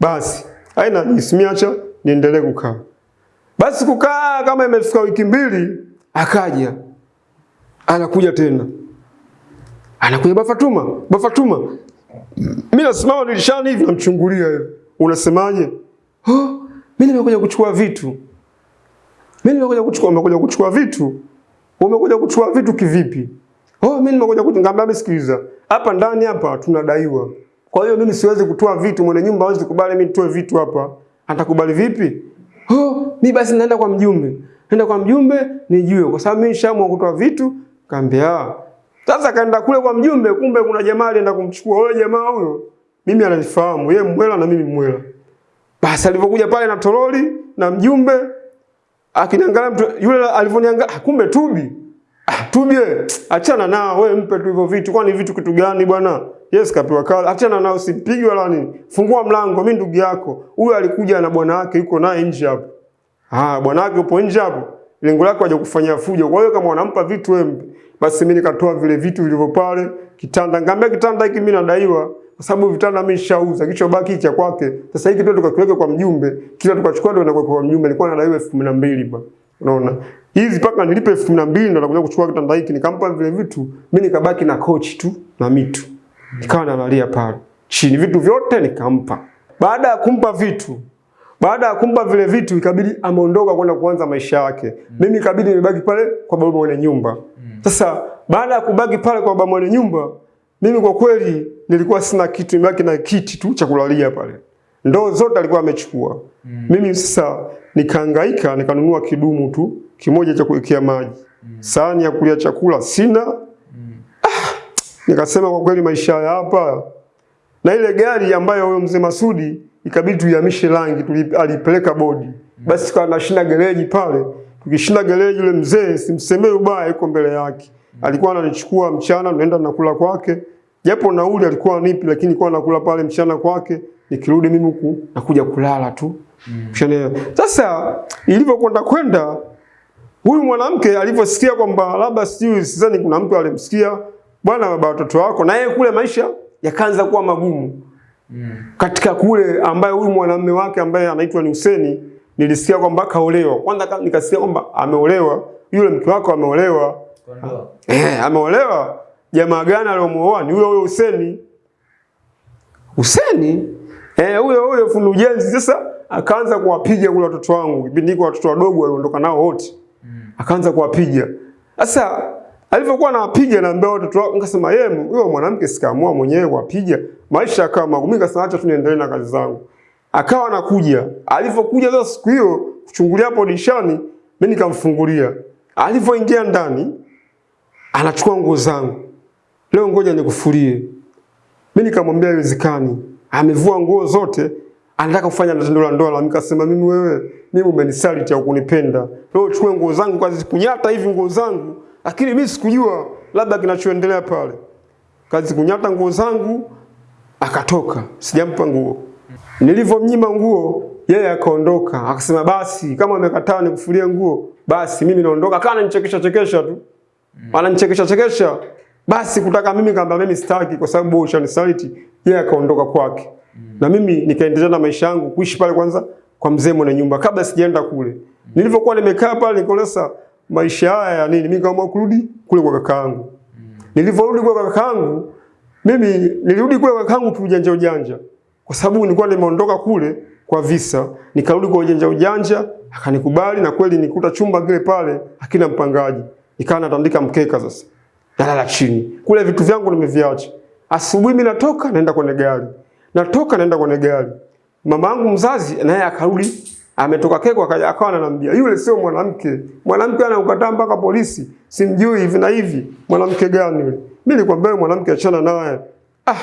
Basi, aina nisimiacha niendelee kukaa. Basi kukaa kama imefika wiki mbili, akaja anakuja tena, anakuja Bafatuma, Bafatuma. Mimi nasimama dirishani hivi namchungulia hivi, unasemaje? Oh, mimi nimekuja kuchukua vitu. Mimi nimekuja kuchukua, nimekuja kuchukua vitu. Umekuja kuchukua vitu kivipi? Oh, mimi nimekuja kuchukua. msikiliza. sikiliza, hapa ndani hapa tunadaiwa. Kwa hiyo mimi siwezi kutoa vitu, mwenye nyumba hawezi kubali mimi nitoe vitu hapa. Atakubali vipi? Oh, mimi basi naenda kwa mjumbe. Naenda kwa mjumbe nijue kwa sababu mimi nishaamua kutoa vitu. Kaambia, sasa kaenda kule kwa mjumbe, kumbe kuna jamaa alienda kumchukua. Yule jamaa huyo mimi ananifahamu, yeye mwela na mimi mwela. Basi alivyokuja pale na toroli na mjumbe akiniangalia mtu yule alivyoniangalia, kumbe Tubi. Ah, Tubi wewe, achana nao wewe, mpe tu hivyo vitu. Kwani vitu kitu gani bwana? Yes, kapewa kala. Achana nao, usipigwe wala nini. Fungua mlango, mimi ndugu yako. Huyu alikuja na bwana wake yuko naye nje hapo. Ah, bwana wake yupo nje hapo. Lengo lako haja kufanyia fujo. Kwa hiyo kama wanampa vitu wewe. Basi mimi nikatoa vile vitu vilivyo pale, kitanda. Ngambia kitanda hiki mimi nadaiwa kwa sababu vitanda mimi nishauza, kicho baki cha kwake. Sasa hiki tu tukakiweka kwa mjumbe, kila tukachukua ndio nakuweka kwa mjumbe. Nilikuwa nadaiwa elfu kumi na mbili ba. Unaona? Hizi paka nilipe elfu kumi na nakuja kuchukua kitanda hiki, nikampa vile vitu, mimi nikabaki na kochi tu na mitu. Nikawa nalalia pale. Chini vitu vyote nikampa. Baada ya kumpa vitu, baada ya kumpa vile vitu ikabidi ameondoka kwenda kuanza maisha yake. Mimi ikabidi nibaki pale kwa baba mwenye nyumba. Sasa baada ya kubaki pale kwa baba mwenye nyumba, mimi kwa kweli nilikuwa sina kitu, nimebaki na kiti tu cha kulalia pale. Ndoo zote alikuwa amechukua. Mm. Mimi sasa nikahangaika nikanunua kidumu tu kimoja cha kuwekea maji. Mm. Sahani ya kulia chakula sina. Mm. Ah, nikasema kwa kweli maisha ya hapa na ile gari ambayo huyo mzee Masudi ikabidi tuihamishe rangi, alipeleka bodi. Mm. Basi kwa nashinda gereji pale. Tukishinda gereji yule mzee simsemee ubaya yuko mbele yake. Alikuwa ananichukua mchana naenda nakula kwake. Japo nauli alikuwa nipi, lakini kwa nakula pale mchana kwake. Nikirudi mimi huku nakuja kulala tu. Mm. Sasa ilivyokwenda kwenda huyu mwanamke alivyosikia kwamba labda sijui sidhani kuna mtu alimsikia bwana baba watoto wako na yeye kule maisha yakaanza kuwa magumu. Mm. Katika kule ambaye huyu mwanamume wake ambaye anaitwa ni Huseni nilisikia kwamba kaolewa. Kwanza nikasikia kwamba ameolewa, yule mke wako ameolewa. Eh, ameolewa. Jamaa gani aliyomuoa? Ni huyo huyo Huseni. Huseni? Eh, huyo huyo fundi ujenzi sasa akaanza kuwapiga kule watoto wangu. Kipindi kwa watoto wadogo waliondoka nao wote. Mm. Akaanza kuwapiga. Sasa alivyokuwa anawapiga na mbao watoto wangu nikasema yeye huyo mwanamke sikaamua mwenyewe kuwapiga. Maisha kama magumu. Nikasema acha tu niendelee na kazi zangu. Akawa anakuja. Alivyokuja sasa siku hiyo kuchungulia hapo dirishani, mimi nikamfungulia. Alivyoingia ndani anachukua nguo zangu. Leo ngoja nikufulie. Mimi nikamwambia haiwezekani. Amevua nguo zote, anataka kufanya tendo la ndoa. Nikasema mimi wewe, mimi umenisaliti au kunipenda. Leo chukue nguo zangu kazi kunyata hivi nguo zangu, lakini mimi sikujua labda kinachoendelea pale. Kazi kunyata nguo zangu akatoka. Sijampa nguo. Nilivyomnyima nguo, yeye akaondoka. Akasema basi kama amekataa nikufulie nguo, basi mimi naondoka. ananichekesha chekesha tu. Ananichekesha chekesha. Basi kutaka mimi kamba mimi sitaki kwa sababu ushanisaliti. Yeye akaondoka kwake. Mm. Na mimi nikaendelea na maisha yangu kuishi pale kwanza kwa mzee mwenye nyumba kabla sijaenda kule. Mm. Nilivyokuwa nimekaa pale nikaona maisha haya ya nini? Mimi kama kurudi kule kwa kakaangu. Mm. Nilivyorudi kwa kakaangu mimi nilirudi kule kwa kakaangu tu ujanja ujanja. Kwa sababu nilikuwa nimeondoka kule kwa visa, nikarudi kwa ujanja ujanja, akanikubali na kweli nikuta chumba kile pale hakina mpangaji. Nikawa natandika mkeka sasa. Nalala chini. Kule vitu vyangu nimeviacha. Asubuhi mimi natoka naenda kwenye gari. Natoka naenda kwenye gari. Mama yangu mzazi naye akarudi ametoka keko akaja akawa ananiambia yule sio mwanamke. Mwanamke anaukataa mpaka polisi. Simjui hivi na hivi. Mwanamke gani yule? Mimi nilikwambia mwanamke achana naye. Ah,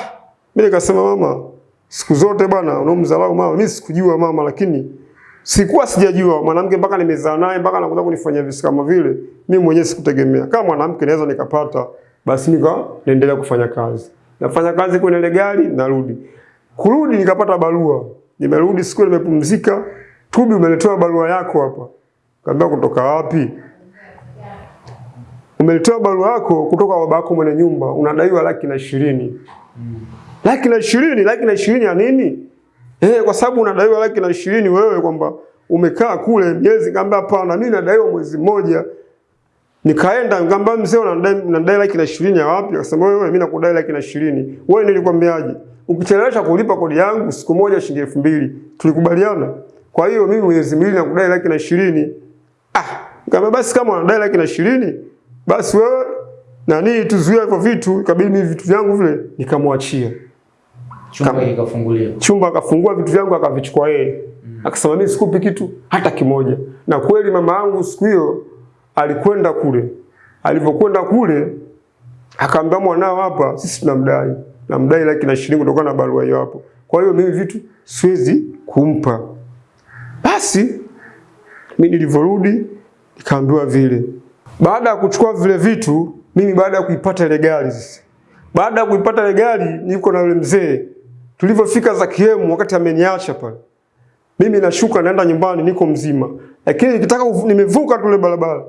mimi nikasema mama, siku zote bwana unaomdharau mama. Mimi sikujua mama lakini sikuwa sijajua mwanamke mpaka nimezaa naye mpaka anakuja kunifanyia vitu kama vile. Mimi mwenyewe sikutegemea. Kama mwanamke naweza nikapata basi nika naendelea kufanya kazi. Nafanya kazi kwenye ile gari narudi. Kurudi nikapata barua. Nimerudi siku nimepumzika. Tubi umeletewa barua yako hapa. Kaambia kutoka wapi? Umeletewa barua yako kutoka babako mwenye nyumba. Unadaiwa laki na ishirini. Mm. Laki na ishirini? Laki na ishirini ya nini? Eh, kwa sababu unadaiwa laki na ishirini wewe kwamba umekaa kule miezi? Nikamwambia hapana, mimi nadaiwa mwezi mmoja. Nikaenda nikamwambia mzee, unadai unadai laki na ishirini ya wapi? Akasema wewe, mimi nakudai laki na ishirini. Wewe nilikwambiaje? Ukichelewesha kulipa kodi yangu siku moja shilingi elfu mbili. Tulikubaliana. Kwa hiyo mimi mwezi mbili nakudai laki na ishirini. Ah, nikamwambia basi kama unadai laki na ishirini, basi wewe nani tuzuia hivyo vitu, ikabidi mimi vitu vyangu vile nikamwachia. Chumba ikafunguliwa. Chumba akafungua vitu vyangu akavichukua yeye. Mm. Akasema mimi sikupi kitu hata kimoja. Na kweli mama yangu siku hiyo alikwenda kule. Alivyokwenda kule akaambia mwanao hapa sisi tunamdai. Namdai laki na shilingi kutokana na barua hiyo hapo. Kwa hiyo mimi vitu siwezi kumpa. Basi mimi nilivyorudi nikaambiwa vile. Baada ya kuchukua vile vitu, mimi baada ya kuipata ile gari sasa. Baada ya kuipata ile gari niko na yule mzee. Tulivyofika za kiemu wakati ameniacha pale. Mimi nashuka naenda nyumbani niko mzima. Lakini nikitaka nimevuka tule barabara.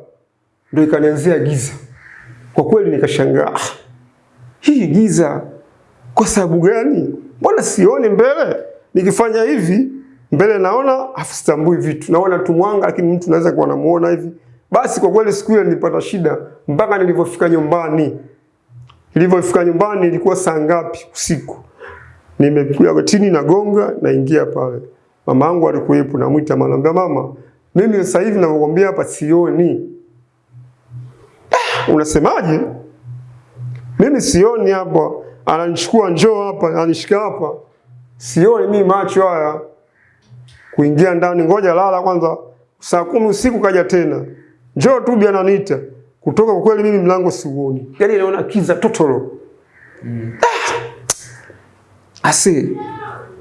Ndio ikanianzia giza. Kwa kweli nikashangaa. "Ah, Hii giza kwa sababu gani? Mbona sioni mbele? Nikifanya hivi mbele naona afu sitambui vitu. Naona tu mwanga lakini mtu naweza kuwa namuona hivi. Basi kwa kweli siku ile nilipata shida mpaka nilivyofika nyumbani. Nilivyofika nyumbani ilikuwa saa ngapi usiku? Nimekuja chini na nagonga naingia pale. Mama yangu alikuwepo namuita anambia mama, mimi sasa hivi ninakwambia hapa sioni. "Ah, Unasemaje? Mimi sioni hapa. Ananichukua njoo hapa, ananishika hapa. Sioni mimi macho haya. Kuingia ndani ngoja lala kwanza. Saa kumi usiku kaja tena. Njoo tu bi ananiita. Kutoka kwa kweli mimi mlango siuoni. Yaani naona kiza totoro. Ase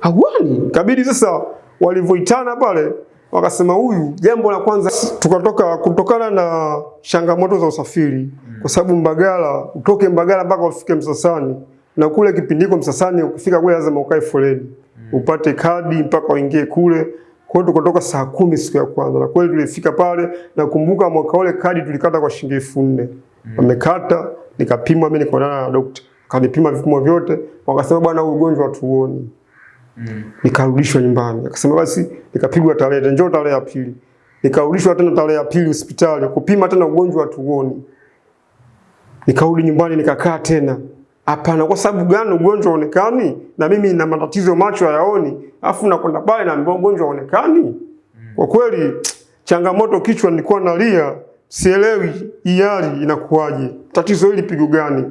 Hawani. Kabidi sasa walivyoitana pale wakasema huyu, jambo la kwanza tukatoka kutokana na changamoto za usafiri, kwa sababu Mbagala, utoke Mbagala mpaka ufike Msasani, na kule kipindiko Msasani, ukifika kule lazima ukae foleni upate kadi mpaka uingie kule. Kwa hiyo tukatoka saa kumi siku ya kwanza, na kweli tulifika pale. Nakumbuka mwaka ule kadi tulikata kwa shilingi elfu nne wamekata, nikapimwa mimi, nikaonana na daktari kanipima vipimo vyote, wakasema bwana, ugonjwa Mm. Nikarudishwa nyumbani, akasema basi, nikapigwa tarehe, njoo tarehe ya pili. Nikarudishwa tena tarehe ya pili hospitali kupima tena ugonjwa tuoni. Nikarudi nyumbani nikakaa tena. Hapana, kwa sababu gani ugonjwa haonekani? Na mimi na matatizo macho hayaoni, afu nakwenda pale na ugonjwa haonekani. Kwa kweli changamoto kichwa, nilikuwa nalia, sielewi hii hali inakuwaje, tatizo hili pigo gani?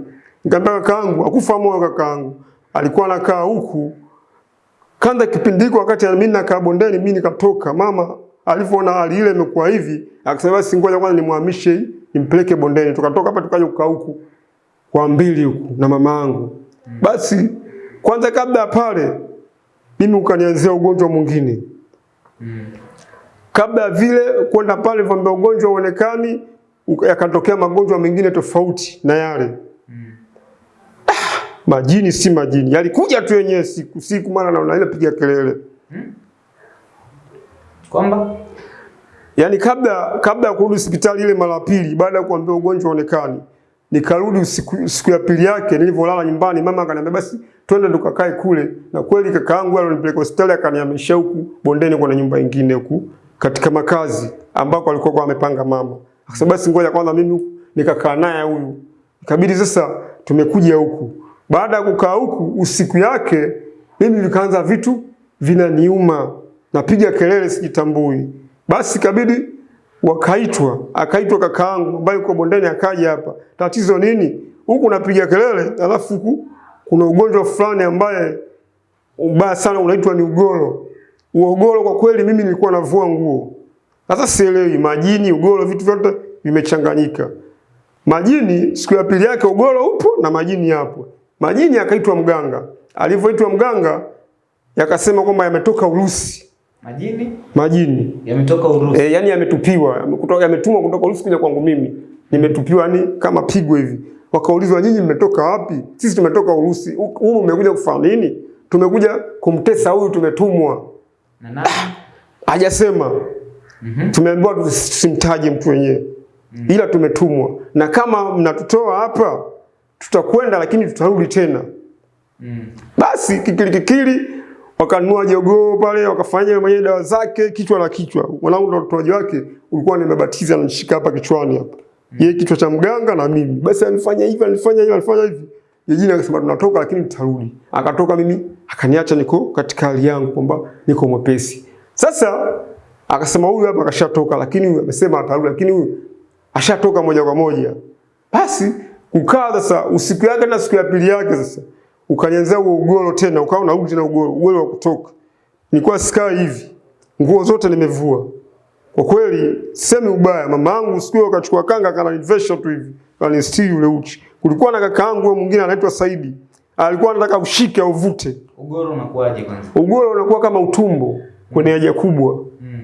Nikamwambia kakaangu, akufa moyo kakaangu, alikuwa anakaa huku kanda kipindi hiko, wakati mimi nakaa bondeni, mimi nikatoka. Mama alivyoona hali ile imekuwa hivi, akasema basi ngoja kwanza nimhamishe nimpeleke bondeni. Tukatoka hapa tukaja kukaa huku kwa mbili huku na mama yangu. Basi kwanza kabla pale mimi ukanianzia ugonjwa mwingine. Kabla vile kwenda pale vambe ugonjwa uonekani, yakatokea magonjwa mengine tofauti na yale. Majini si majini, yalikuja tu yenyewe siku siku, maana naona ile piga kelele. Kwamba yani kabla kabla ya kurudi hospitali ile mara pili baada ya kuambia ugonjwa uonekani, nikarudi usiku, siku ya pili yake nilivyolala nyumbani, mama akaniambia basi twende tukakae kule, na kweli kaka yangu alionipeleka hospitali akanihamisha huku bondeni, kwa nyumba nyingine huku katika makazi ambako alikuwa kwa amepanga mama. Akasema basi ngoja kwanza mimi huku nikakaa naye huyu. Ikabidi sasa tumekuja huku. Baada ya kukaa huku usiku yake mimi vikaanza vitu vinaniuma, napiga kelele sijitambui. Basi kabidi wakaitwa, akaitwa kakaangu ambaye yuko bondeni, akaja hapa. Tatizo nini? Huku napiga kelele, alafu huku kuna ugonjwa fulani ambaye ubaya sana unaitwa ni ugoro. Uogoro kwa kweli mimi nilikuwa navua nguo. Sasa sielewi majini, ugoro, vitu vyote vimechanganyika. Majini siku ya pili yake ugoro upo na majini yapo. Majini akaitwa mganga. Alivyoitwa mganga yakasema kwamba yametoka Urusi. majini Majini. yametoka Urusi. E, yani yametupiwa, yamekutoka- yametumwa kutoka Urusi kuja kwangu mimi. Nimetupiwa yani kama pigo hivi. Wakaulizwa nyinyi mmetoka wapi? Sisi tumetoka Urusi. Humu mmekuja kufanya nini? Tumekuja kumtesa huyu tumetumwa. Na nani? Hajasema. Mhm. Tumeambiwa tusimtaje mtu wenyewe. Mm -hmm. Ila tumetumwa. Na kama mnatutoa hapa tutakwenda lakini tutarudi tena. Mm. Basi kikili kikili wakanua jogoo pale, wakafanya mwenye dawa zake kichwa na kichwa. Mwanangu ndo utoaji wake ulikuwa nimebatiza anashika hapa kichwani hapa. Mm. Yeye kichwa cha mganga na mimi. Basi alifanya hivi, alifanya hivi, alifanya hivi. Yejina akasema tunatoka lakini tutarudi. Akatoka mimi, akaniacha niko katika hali yangu kwamba niko mwepesi. Sasa akasema huyu hapa akashatoka lakini huyu amesema atarudi lakini huyu ashatoka moja kwa moja. Basi kukaa sasa usiku yake na siku ya pili yake sasa ukanianzia huo ugoro tena ukawa unarudi tena ugoro ugoro wa kutoka. Nilikuwa sikaa hivi. Nguo zote nimevua. Kwa kweli semi ubaya, mama yangu siku hiyo akachukua kanga akanivesha tu hivi, kanistiri ule uchi. Kulikuwa na kaka yangu mwingine anaitwa Saidi, alikuwa anataka ushike au uvute. Ugoro unakuwaje kwanza? Ugoro unakuwa kama utumbo kwenye haja kubwa, Mm.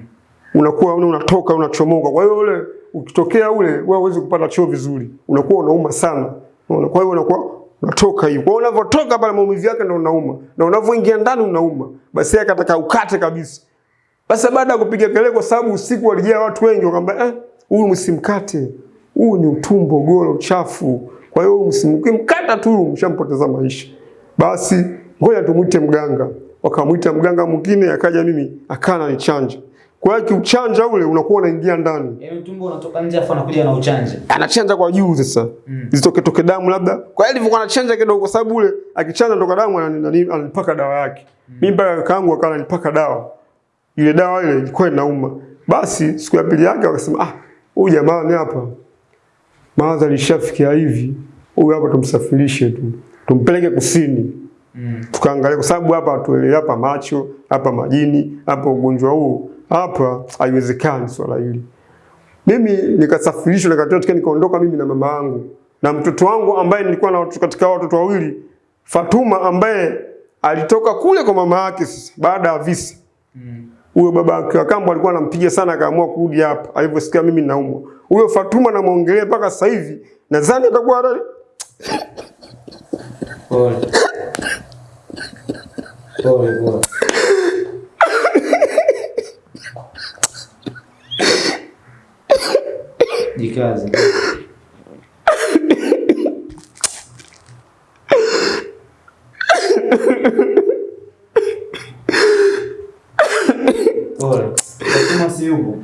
unakuwa unatoka unachomoka. Kwa hiyo ule ukitokea ule wewe huwezi kupata choo vizuri, unakuwa unauma sana. Unaona, kwa hiyo unakuwa unatoka hiyo. Kwa unavyotoka pale maumivu yake ndio unauma, na unavyoingia ndani unauma. Basi yeye akataka ukate kabisa. Basi baada ya kupiga kelele, kwa sababu usiku walijaa watu wengi, wakamwambia eh, huyu msimkate, huu ni utumbo golo chafu. Kwa hiyo msimkimkata tu, mshampoteza maisha. Basi ngoja tumuite mganga. Wakamwita mganga mwingine, akaja mimi akana nichanja. Kwa hiyo kiuchanja ule unakuwa unaingia ndani, Yaani utumbo unatoka nje afa anakuja na uchanja. anachanja kwa juu sasa Mm. zitoke toke damu labda. Kwa hiyo alivyokuwa anachanja kidogo, kwa sababu ule akichanja toka damu anani- anani- ananipaka dawa yake. Mimi mpaka kakaangu akawa ananipaka dawa ile dawa ile ilikuwa inauma. Basi siku ya pili yake wakasema, ah, huyu jamaa ni hapa mawazo alishafikia hivi, huyu hapa tumsafirishe tu tumpeleke kusini Mm. tukaangalia, kwa sababu hapa tuelewe hapa macho, hapa majini, hapa ugonjwa huu, hapa haiwezekani swala hili. Mimi nikasafirishwa nikatoka nikaondoka mimi na mama yangu na mtoto wangu ambaye nilikuwa na watoto katika watoto wawili Fatuma ambaye alitoka kule kwa mama yake sasa baada ya visa Mm. huyo baba yake wa kambo alikuwa anampiga sana, akaamua kurudi hapa alivyosikia mimi naumwa. Huyo Fatuma namuongelea mpaka sasa hivi, nadhani atakuwa hata Pole. Pole pole. Jikaze. Pole. Fatuma si yupo.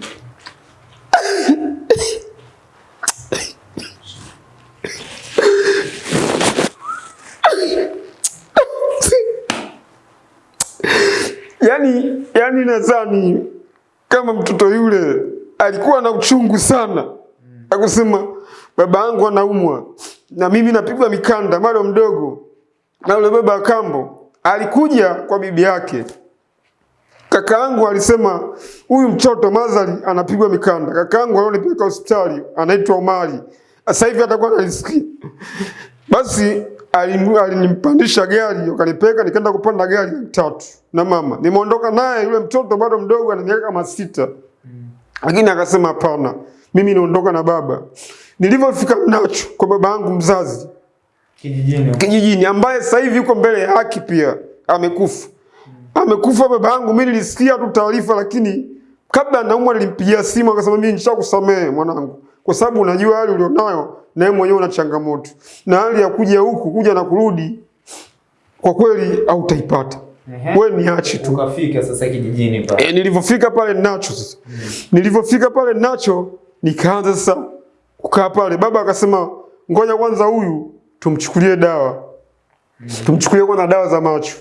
yani, yani nadhani kama mtoto yule alikuwa na uchungu sana, akusema baba yangu anaumwa na mimi napigwa mikanda bado mdogo, na yule baba kambo alikuja kwa bibi yake. Kaka yangu alisema huyu mtoto Mazali anapigwa mikanda. Kaka yangu alionipeleka hospitali anaitwa Omari, sasa hivi atakuwa analisikia. Basi alinimpandisha gari akanipeleka, nikaenda kupanda gari tatu na mama. Nimeondoka naye, yule mtoto bado mdogo, ana miaka kama sita, lakini akasema hapana, mimi naondoka na baba. Nilivyofika Mnacho kwa baba yangu mzazi Kijijini. kijijini, ambaye sasa hivi yuko mbele ya haki, pia amekufa. Amekufa baba yangu, mimi nilisikia tu taarifa, lakini kabla naumwa nilimpigia simu, akasema mimi nishakusamehe mwanangu, kwa sababu unajua hali ulionayo na wewe mwenyewe una changamoto, na hali ya kuja huku kuja na kurudi, kwa kweli hautaipata. utaipata Wewe niache tu. Ukafika sasa kijijini pale. E, nilivyofika pale nacho sasa Mm. nilivyofika pale nacho nikaanza sasa kukaa pale. Baba akasema ngoja kwanza huyu tumchukulie dawa Mm. tumchukulie kwanza dawa za macho.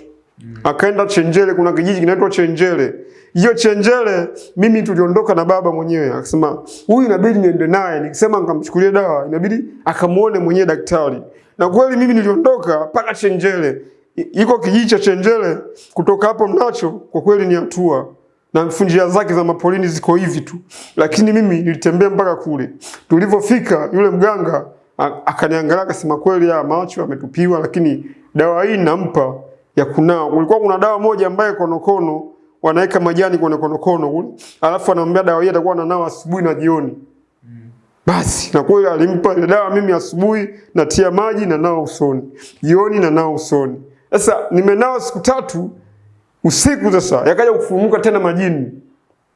Akaenda Chenjele, kuna kijiji kinaitwa Chenjele. Hiyo Chenjele mimi tuliondoka na baba mwenyewe, akasema huyu inabidi niende naye. Nikisema nikamchukulie dawa, inabidi akamuone mwenyewe daktari. Na kweli mimi niliondoka mpaka Chenjele, iko kijiji cha Chenjele. Kutoka hapo Mnacho kwa kweli ni hatua na njia zake za mapolini ziko hivi tu, lakini mimi nilitembea mpaka kule. Tulivyofika yule mganga akaniangalia akasema, kweli ya macho ametupiwa, lakini dawa hii nampa ya kunao. Kulikuwa kuna dawa moja ambaye konokono wanaweka majani kwenye konokono kule, alafu anamwambia dawa hii atakuwa ananawa asubuhi na jioni. Basi na kweli alimpa ile dawa, mimi asubuhi natia maji na nao usoni, jioni na nao usoni. Sasa nimenawa siku tatu, usiku sasa yakaja kufumuka tena majini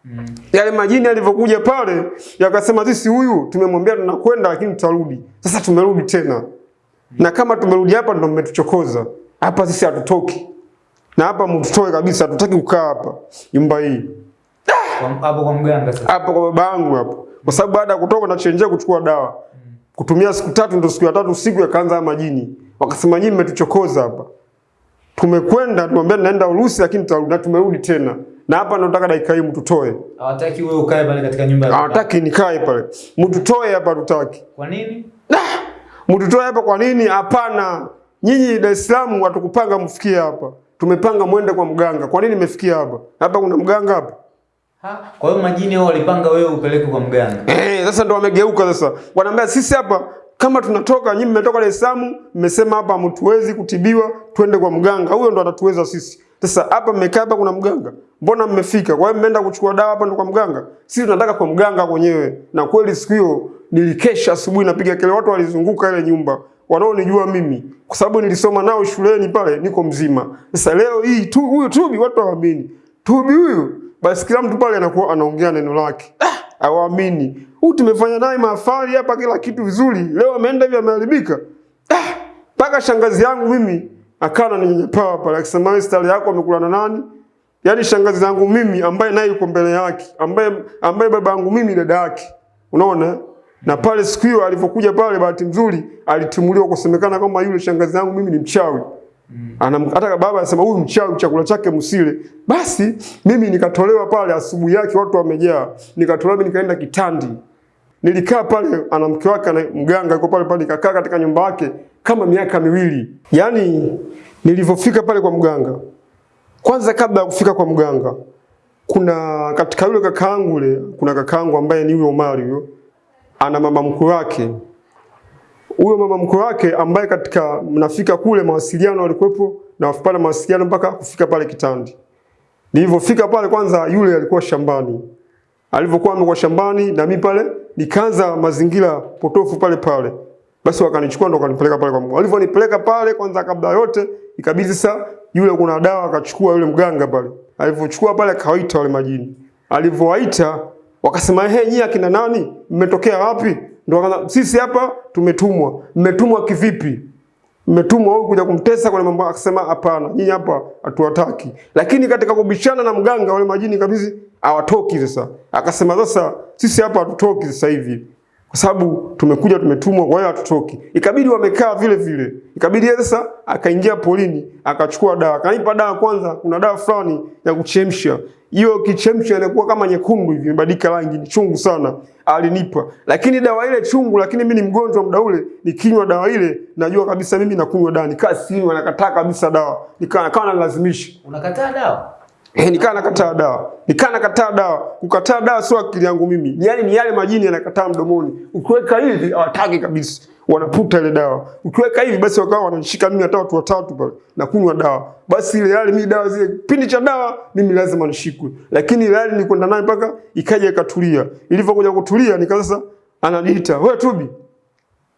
Mm. yale majini yalivyokuja pale yakasema, sisi huyu tumemwambia tunakwenda, lakini tutarudi. Sasa tumerudi tena, na kama tumerudi hapa ndo mmetuchokoza hapa, sisi hatutoki. na hapa mtutoe kabisa, hatutaki kukaa hapa nyumba hii hapo kwa mganga sasa. hapo kwa baba yangu hapo, kwa sababu baada ya kutoka nachenjea kuchukua dawa kutumia siku tatu, ndio siku ya tatu siku yakaanza haya majini, wakasema nyinyi mmetuchokoza hapa. Tumekwenda tumwambia naenda Urusi, lakini tutarudi na tumerudi tena, na hapa nataka dakika hii mtutoe. Hawataki wewe ukae pale katika nyumba ya. Hawataki nikae pale, mtutoe hapa, tutaki Kwa nini? mtutoe hapa. Kwa nini? Hapana, nyinyi Dar es Salaam watukupanga mfikie hapa, tumepanga mwende kwa mganga. Kwa nini mmefikia hapa? Hapa kuna mganga hapa? Ha? Kwa hiyo majini wao walipanga wewe upeleke kwa mganga. Eh, sasa ndo wamegeuka sasa. Wanaambia sisi hapa kama tunatoka, nyinyi mmetoka Dar es Salaam, mmesema hapa mtuwezi kutibiwa, twende kwa mganga. Huyo ndo atatuweza sisi. Sasa hapa mmekaa hapa kuna mganga. Mbona mmefika? Kwa hiyo mmeenda kuchukua dawa hapa ndo kwa mganga. Sisi tunataka kwa mganga wenyewe. Na kweli siku hiyo nilikesha asubuhi napiga kelele, watu walizunguka ile nyumba. Wanaonijua mimi kwa sababu nilisoma nao shuleni pale, niko mzima. Sasa leo hii tu huyu Tubi watu hawaamini. Tubi huyu basi kila mtu pale anakuwa anaongea neno lake. Ah, hawaamini. Huyu tumefanya naye mahafali hapa kila kitu vizuri. Leo ameenda hivi ameharibika. Ah, paka shangazi yangu mimi akawa ananinyanyapaa pale akisema stari yako amekula na nani? Yaani shangazi yangu mimi ambaye naye yuko mbele yake, ambaye ambaye baba yangu mimi dada yake. Unaona? Na pale siku hiyo alivyokuja pale, bahati nzuri alitimuliwa kusemekana kama yule shangazi yangu mimi ni mchawi. Anam, hata baba anasema huyu mchawi chakula chake msile. Basi mimi nikatolewa pale asubuhi yake watu wamejaa. Nikatolewa mimi nikaenda Kitandi. Nilikaa pale ana mke wake na mganga yuko pale pale nikakaa katika nyumba yake kama miaka miwili. Yaani nilivyofika pale kwa mganga. Kwanza kabla ya kufika kwa mganga kuna katika yule kakaangu yule kuna kakaangu ambaye ni yule Omari huyo ana mama mkwe wake huyo mama mkwe wake ambaye katika mnafika kule mawasiliano alikuwepo na pale mawasiliano mpaka kufika pale Kitandi. Nilivyofika pale kwanza yule alikuwa shambani. Alivyokuwa amekuwa shambani na mimi pale nikaanza mazingira potofu pale pale. Basi wakanichukua ndo wakanipeleka pale kwa mganga. Alivyonipeleka pale kwanza kabla yote ikabidi sasa yule kuna dawa akachukua yule mganga pale. Alivyochukua pale akawaita wale majini. Alivyowaita wakasema ehe, nyinyi akina nani? Mmetokea wapi? Ndio wakaanza sisi hapa tumetumwa. Mmetumwa kivipi? mmetumwa huku kuja kumtesa kwa mambo akasema hapana nyinyi hapa hatuwataki lakini katika kubishana na mganga wale majini kabisa hawatoki sasa akasema sasa sisi hapa hatutoki sasa hivi kwa sababu tumekuja tumetumwa hiyo hatutoki ikabidi wamekaa vile vile. Ikabidi sasa akaingia polini akachukua dawa. Akanipa dawa kwanza kuna dawa fulani ya kuchemsha. Hiyo kichemsha inakuwa kama nyekundu hivi imebadilika rangi ni chungu sana. Alinipa. Lakini dawa ile chungu lakini mimi ni mgonjwa muda ule nikinywa dawa ile najua kabisa mimi nakunywa dawa. Nikaa sinywa nakataa kabisa dawa. Nikaa nalazimisha Unakataa dawa? Eh, nikaa nakataa dawa. Nikaa nakataa dawa. Kukataa dawa sio akili yangu mimi. Yaani ni yale majini yanakataa mdomoni. Ukiweka hivi hawataki kabisa. Wanaputa ile dawa. Ukiweka hivi basi wakawa wananishika mimi hata watu watatu pale na kunywa dawa. Basi ile yale mimi dawa zile kipindi cha dawa mimi lazima nishikwe. Lakini ile yale nilikwenda naye mpaka ikaja ikatulia. Ilivyokuja kutulia nikaanza sasa ananiita, "Wewe Tubi,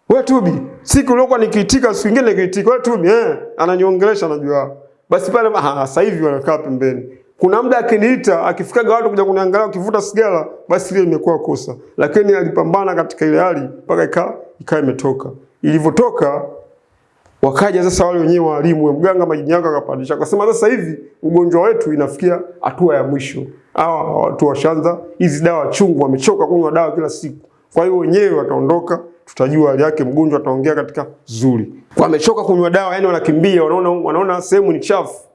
wewe Tubi, siku uliokuwa nikiitika siku nyingine nikiitika, wewe Tubi, eh, ananiongelesha anajua. Basi pale ah, sasa hivi wanakaa pembeni. Kuna muda akiniita, akifikaga watu kuja kuniangalia akivuta sigara, basi ile imekuwa kosa. Lakini alipambana katika ile hali mpaka ika ikawa imetoka. Ilivyotoka wakaja sasa wale wenyewe walimu, mganga majini yako akapandisha. Akasema sasa hivi ugonjwa wetu inafikia hatua ya mwisho. Hawa watu washanza hizi dawa chungu, wamechoka kunywa dawa kila siku. Kwa hiyo wenyewe wataondoka, tutajua hali yake, mgonjwa ataongea katika zuri. Wamechoka kunywa dawa, yani wanakimbia, wanaona wanaona sehemu ni chafu.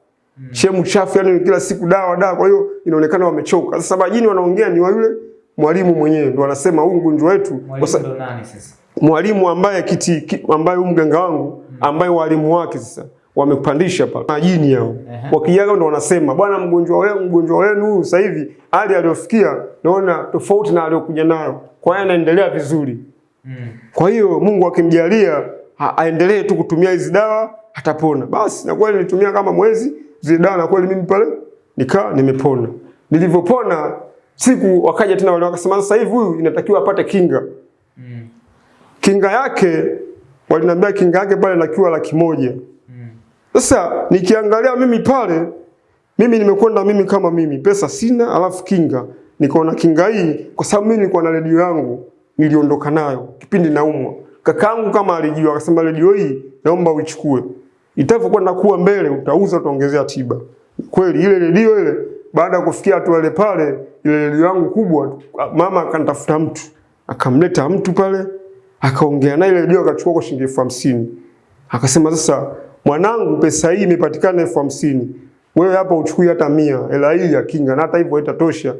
Sehemu chafu, yani kila siku dawa dawa, kwa hiyo inaonekana wamechoka. Sasa majini wanaongea ni wa yule mwalimu mwenyewe ndo anasema huu mgonjwa wetu Mwalimu ndo nani sasa? mwalimu ambaye kiti ki, ambaye huyu mganga wangu ambaye walimu wake sasa wamepandisha pale majini yao Ehe. wakijaga ndo wanasema bwana mgonjwa wenu mgonjwa wenu huyu sasa hivi hali aliyofikia naona tofauti na aliyokuja nayo kwa hiyo anaendelea vizuri Mm. kwa hiyo Mungu akimjalia aendelee tu kutumia hizi dawa atapona. Basi na kweli nilitumia kama mwezi zile dawa na kweli mimi pale nikaa nimepona. Nilivyopona siku wakaja tena wale wakasema sasa hivi huyu inatakiwa apate kinga. Mm. Kinga yake waliniambia kinga yake pale inakiwa laki moja. Mm. Sasa nikiangalia mimi pale, mimi nimekwenda mimi kama mimi, pesa sina, alafu kinga. Nikaona kinga hii, kwa sababu mimi nilikuwa na redio yangu, niliondoka nayo kipindi naumwa. Kakaangu kama alijua, akasema redio hii naomba uichukue. Itavyokwenda kuwa mbele utauza utaongezea tiba. Kweli ile redio ile baada ya kufikia hatua ile pale, ile redio yangu kubwa, mama akanitafuta mtu, akamleta mtu pale, akaongea naye, ile redio akachukua kwa shilingi elfu hamsini. Akasema sasa, mwanangu, pesa hii imepatikana elfu hamsini, wewe hapa uchukui hata mia, hela hii ya kinga, na hata hivyo haitatosha.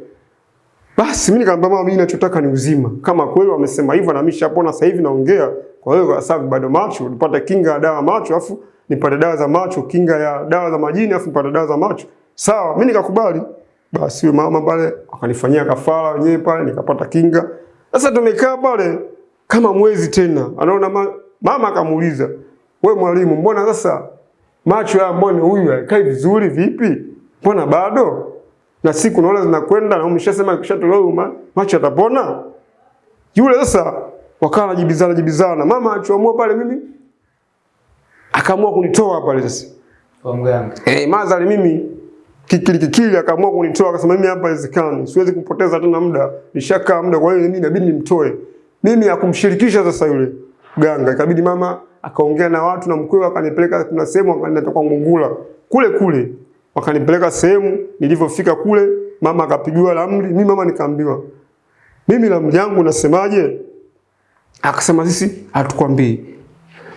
Basi mimi nikamwambia mama, mimi ninachotaka ni uzima. Kama kweli wamesema hivyo na mimi nishapona sasa hivi naongea. Kwa hiyo kwa sababu bado macho, nipata kinga ya dawa macho afu nipate dawa za macho, kinga ya dawa za majini afu nipate dawa za macho. Sawa, mimi nikakubali. Basi huyo mama pale akanifanyia kafara wenyewe pale nikapata kinga. Sasa tumekaa pale kama mwezi tena. Anaona ma, mama akamuuliza, "We mwalimu, mbona sasa macho ya mbona huyu haikai vizuri vipi? Mbona bado?" na siku naona zinakwenda na umeshasema kishatolewa ma, macho atapona? Yule sasa wakawa jibizana jibizana, mama achoamua pale, mimi akaamua kunitoa pale sasa. Kwa mganga. Eh, madhali mimi kikili kikili akaamua kunitoa, akasema mimi hapa haiwezekani, siwezi kupoteza tena muda, nishakaa muda, kwa hiyo mimi inabidi nimtoe. Mimi akumshirikisha sasa yule ganga, ikabidi mama akaongea na watu na mkwewe akanipeleka kuna sehemu akanileta kwa Ngungula kule kule wakanipeleka sehemu. Nilivyofika kule, mama akapigiwa ramli, mimi mama nikaambiwa, mimi ramli yangu nasemaje? Akasema sisi hatukwambii.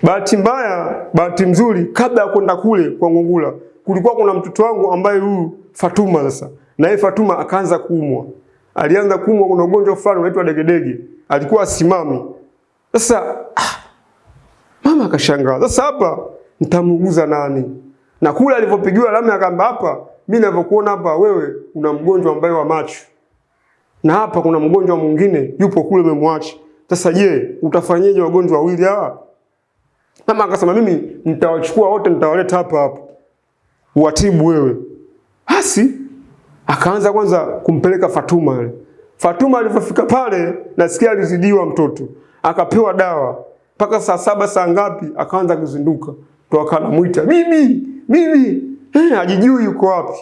Bahati mbaya, bahati mzuri, kabla ya kwenda kule kwa Ngungula, kulikuwa kuna mtoto wangu ambaye huyu Fatuma sasa, na yeye Fatuma akaanza kuumwa. Alianza kuumwa, kuna ugonjwa fulani unaitwa degedege, alikuwa asimami. Sasa ah, mama akashangaa, sasa hapa nitamuuguza nani? na kule alivyopigiwa alama akaamba, hapa mimi ninavyokuona hapa, wewe una mgonjwa ambaye wa macho, na hapa kuna mgonjwa mwingine yupo kule umemwacha. Sasa je, utafanyaje wagonjwa wawili hawa? Mama akasema mimi nitawachukua wote, nitawaleta hapa hapa uwatibu wewe. Basi akaanza kwanza kumpeleka Fatuma yule. Fatuma alipofika pale, nasikia alizidiwa mtoto, akapewa dawa mpaka saa saba saa ngapi, akaanza kuzinduka, ndo akanamuita bibi bibi, eh, hajijui yuko wapi.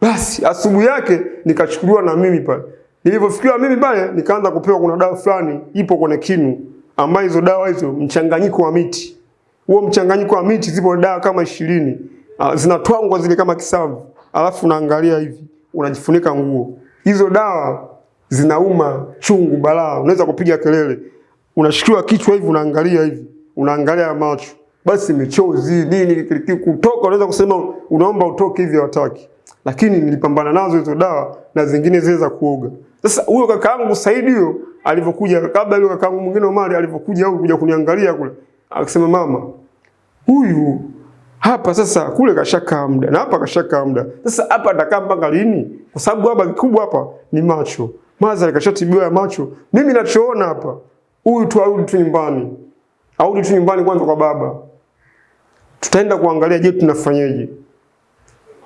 Basi asubuhi yake nikachukuliwa na mimi pale. Nilivyofikiwa mimi pale, nikaanza kupewa, kuna dawa fulani ipo kwenye kinu, ambayo hizo dawa hizo mchanganyiko wa miti. Huo mchanganyiko wa miti, zipo dawa kama ishirini. Uh, zinatwangwa zile kama kisavu, alafu unaangalia hivi, unajifunika nguo. Hizo dawa zinauma chungu balaa, unaweza kupiga kelele, unashikiwa kichwa hivi, unaangalia hivi, unaangalia macho. Basi michozi nini kutoka, unaweza kusema unaomba utoke hivi, hawataki. Lakini nilipambana nazo hizo dawa na zingine zile za kuoga. Sasa huyo kakaangu Saidi huyo alivyokuja, kabla yule kakaangu mwingine Omari alivyokuja huko kuja kuniangalia kule, akasema mama, huyu hapa sasa, kule kashaka muda na hapa kashakaa muda, sasa hapa atakaa mpaka lini? Kwa sababu hapa kikubwa hapa ni macho, madhari kashatibiwa ya macho. Mimi nachoona hapa, huyu tu arudi tu nyumbani, arudi tu nyumbani kwanza kwa baba tutaenda kuangalia, je, tunafanyaje?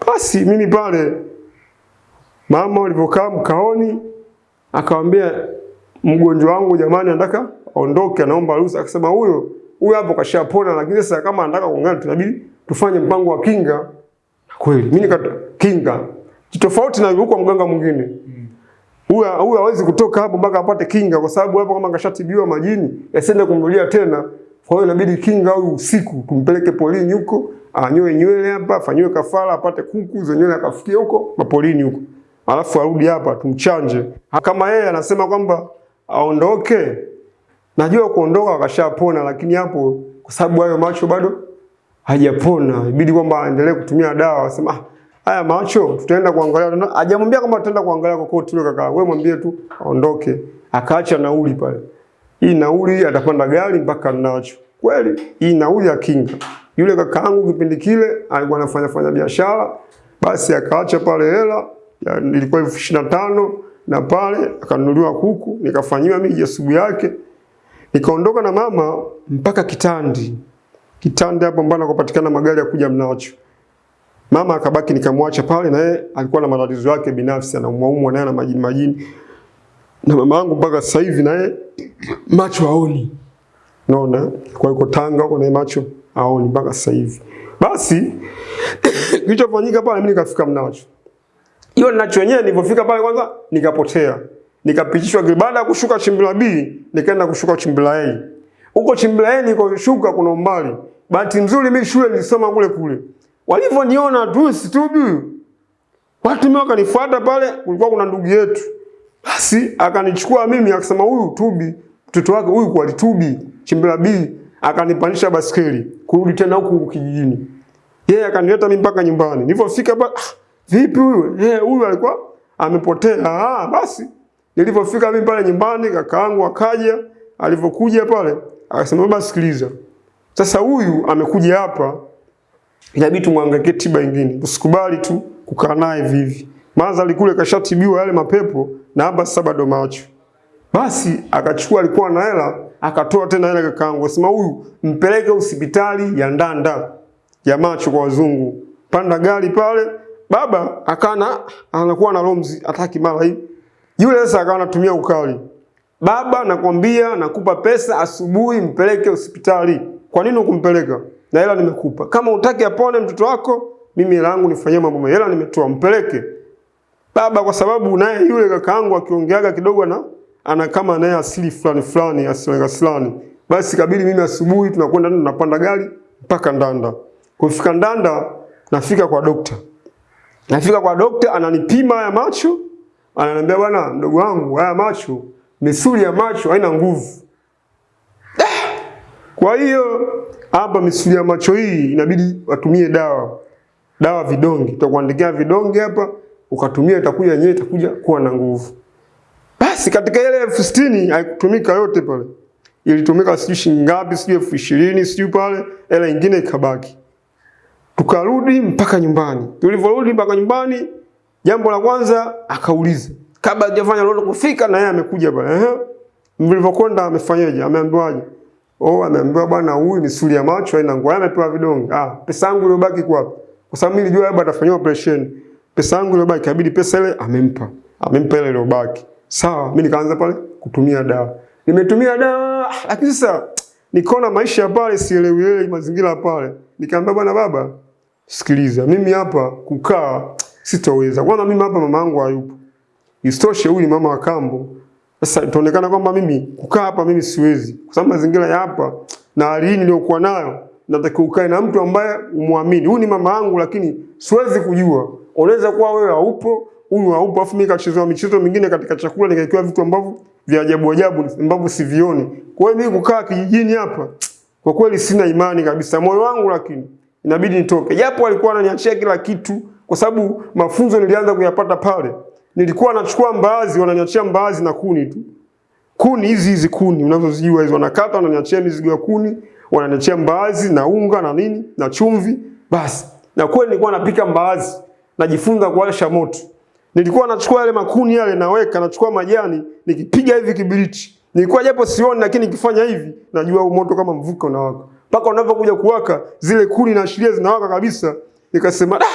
Basi mimi pale mama alivyokaa mkaoni, akamwambia mgonjwa wangu, jamani, anataka aondoke, anaomba ruhusa. Akasema huyo huyo hapo kashapona, lakini sasa kama anataka kuongea, tunabidi tufanye mpango wa kinga. Kweli mimi nikata kinga tofauti na huko mganga mwingine huyu huyu hawezi kutoka hapo mpaka apate kinga, kwa sababu hapo kama kashatibiwa majini yasiende kumrudia tena. Kwa hiyo inabidi kinga au usiku tumpeleke polini huko, anyoe nywele hapa, afanyiwe kafara, apate kuku za nywele akafikie huko mapolini huko, alafu arudi hapa tumchanje. Kama yeye anasema kwamba aondoke, najua kuondoka wakashapona, lakini hapo kwa sababu hayo macho bado hajapona, ibidi kwamba aendelee kutumia dawa. Asema ah, haya macho tutaenda kuangalia. Hajamwambia kama tutaenda kuangalia kokote yule kaka, wewe mwambie tu aondoke. Akaacha nauli pale hii nauli atapanda gari mpaka nacho. Kweli hii nauli ya kinga. Yule kakaangu kipindi kile alikuwa anafanya fanya biashara, basi akaacha pale hela ilikuwa elfu na pale akanunuliwa kuku, nikafanyiwa mimi jasubu yake, nikaondoka na mama mpaka Kitandi. Kitandi hapo mbana kupatikana magari ya kuja Mnacho. Mama akabaki nikamwacha pale, na yeye alikuwa na matatizo yake binafsi, anaumwaumwa naye na majini majini na mama yangu mpaka sasa hivi naye macho haoni, naona kwa yuko Tanga huko naye macho haoni mpaka sasa hivi. Basi kilichofanyika pale, mimi nikafika Mnacho. Hiyo ninacho wenyewe, nilipofika pale kwanza nikapotea, nikapitishwa baada ya kushuka Chimbila B, nikaenda kushuka Chimbila A. Huko Chimbila A niko shuka, kuna umbali Bahati nzuri mimi shule nilisoma kule kule. Walivyoniona tu situbi. Watu mimi wakanifuata pale, kulikuwa kuna ndugu yetu. Basi akanichukua mimi akasema huyu Tubi, mtoto wake huyu kwa Tubi, Chimbila B, akanipandisha basikeli kurudi tena huku kijijini. Yeye akanileta mimi mpaka nyumbani. Nilipofika pale, ah, vipi huyu? Eh, huyu alikuwa amepotea. Ah, basi nilipofika mimi pale nyumbani, kakaangu akaja, alivyokuja pale, akasema baba, sikiliza. Sasa huyu amekuja hapa, inabidi tumwangalie tiba nyingine. Usikubali tu kukaa naye vivi. maana alikule kashatibiwa yale mapepo na hapa sasa bado macho. Basi akachukua alikuwa na hela, akatoa tena hela kakaangu. Akasema huyu mpeleke hospitali ya Ndanda ya macho kwa wazungu. Panda gari pale, baba akana anakuwa na romzi ataki mara hii. Yule sasa akawa anatumia ukali. Baba nakwambia nakupa pesa asubuhi mpeleke hospitali. Kwa nini ukumpeleka? Na hela nimekupa. Kama utaki apone mtoto wako, mimi hela yangu nifanyie mambo. Hela nimetoa mpeleke. Baba kwa sababu naye yule kakaangu akiongeaga kidogo na ana kama naye asili fulani fulani asili fulani. Basi kabidi mimi asubuhi tunakwenda tunapanda gari mpaka Ndanda. Kufika Ndanda nafika kwa dokta. Nafika kwa dokta ananipima ya macho, ananiambia bwana mdogo wangu haya macho misuli ya macho haina nguvu. Kwa hiyo hapa misuli ya macho hii inabidi watumie dawa. Dawa vidonge. Tutakuandikia vidonge hapa ukatumia itakuja yenyewe itakuja kuwa na nguvu. Basi katika ile elfu sitini haikutumika yote pale. Ilitumika sijui shilingi ngapi, sijui elfu ishirini, sijui pale, hela ingine ikabaki. Tukarudi mpaka nyumbani. Tulivyorudi mpaka nyumbani, jambo la kwanza akauliza, kabla hajafanya lolote kufika na yeye amekuja pale. Ehe. Mlivyokwenda amefanyaje? Ameambiwaje? Oh, ameambiwa bwana huyu misuli ya macho haina nguvu. Amepewa vidonge. Ah, pesa yangu iliyobaki kwa hapo. Kwa sababu mimi nilijua labda atafanyiwa operation. Pesa yangu iliyobaki kabidi pesa ile amempa. Amempa ile iliyobaki. Sawa, mimi nikaanza pale kutumia dawa. Nimetumia dawa, lakini sasa nikaona maisha pale sielewi mazingira pale. Nikamwambia bwana baba, sikiliza, mimi hapa kukaa sitaweza. Kwanza mimi hapa mama yangu hayupo. Isitoshe huyu ni mama wa kambo. Sasa itaonekana kwamba mimi kukaa hapa mimi siwezi. Kwa sababu mazingira ya hapa na hali hii niliyokuwa nayo natakiwa ukae na mtu ambaye umwamini. Huyu ni mama yangu lakini siwezi kujua. Unaweza kuwa wewe haupo, huyu haupo, afu mimi kachezewa michezo mingine katika chakula nikaikiwa vitu ambavyo vya ajabu ajabu ambavyo sivioni. Kwa hiyo mimi kukaa kijijini hapa kwa kweli sina imani kabisa moyo wangu, lakini inabidi nitoke. Japo alikuwa ananiachia kila kitu kwa sababu mafunzo nilianza kuyapata pale. Nilikuwa nachukua mbaazi, wananiachia mbaazi na kuni tu. Kuni hizi hizi kuni unazozijua hizo, wanakata wananiachia mizigo ya kuni, wananiachia mbaazi na unga na nini na chumvi, basi. Na kweli nilikuwa napika mbaazi, najifunza kuwasha moto. Nilikuwa nachukua yale makuni yale naweka, nachukua majani, nikipiga hivi kibiriti. Nilikuwa japo sioni, lakini nikifanya hivi najua huu moto kama mvuke unawaka. Mpaka unapokuja kuwaka zile kuni na ashiria zinawaka kabisa, nikasema da,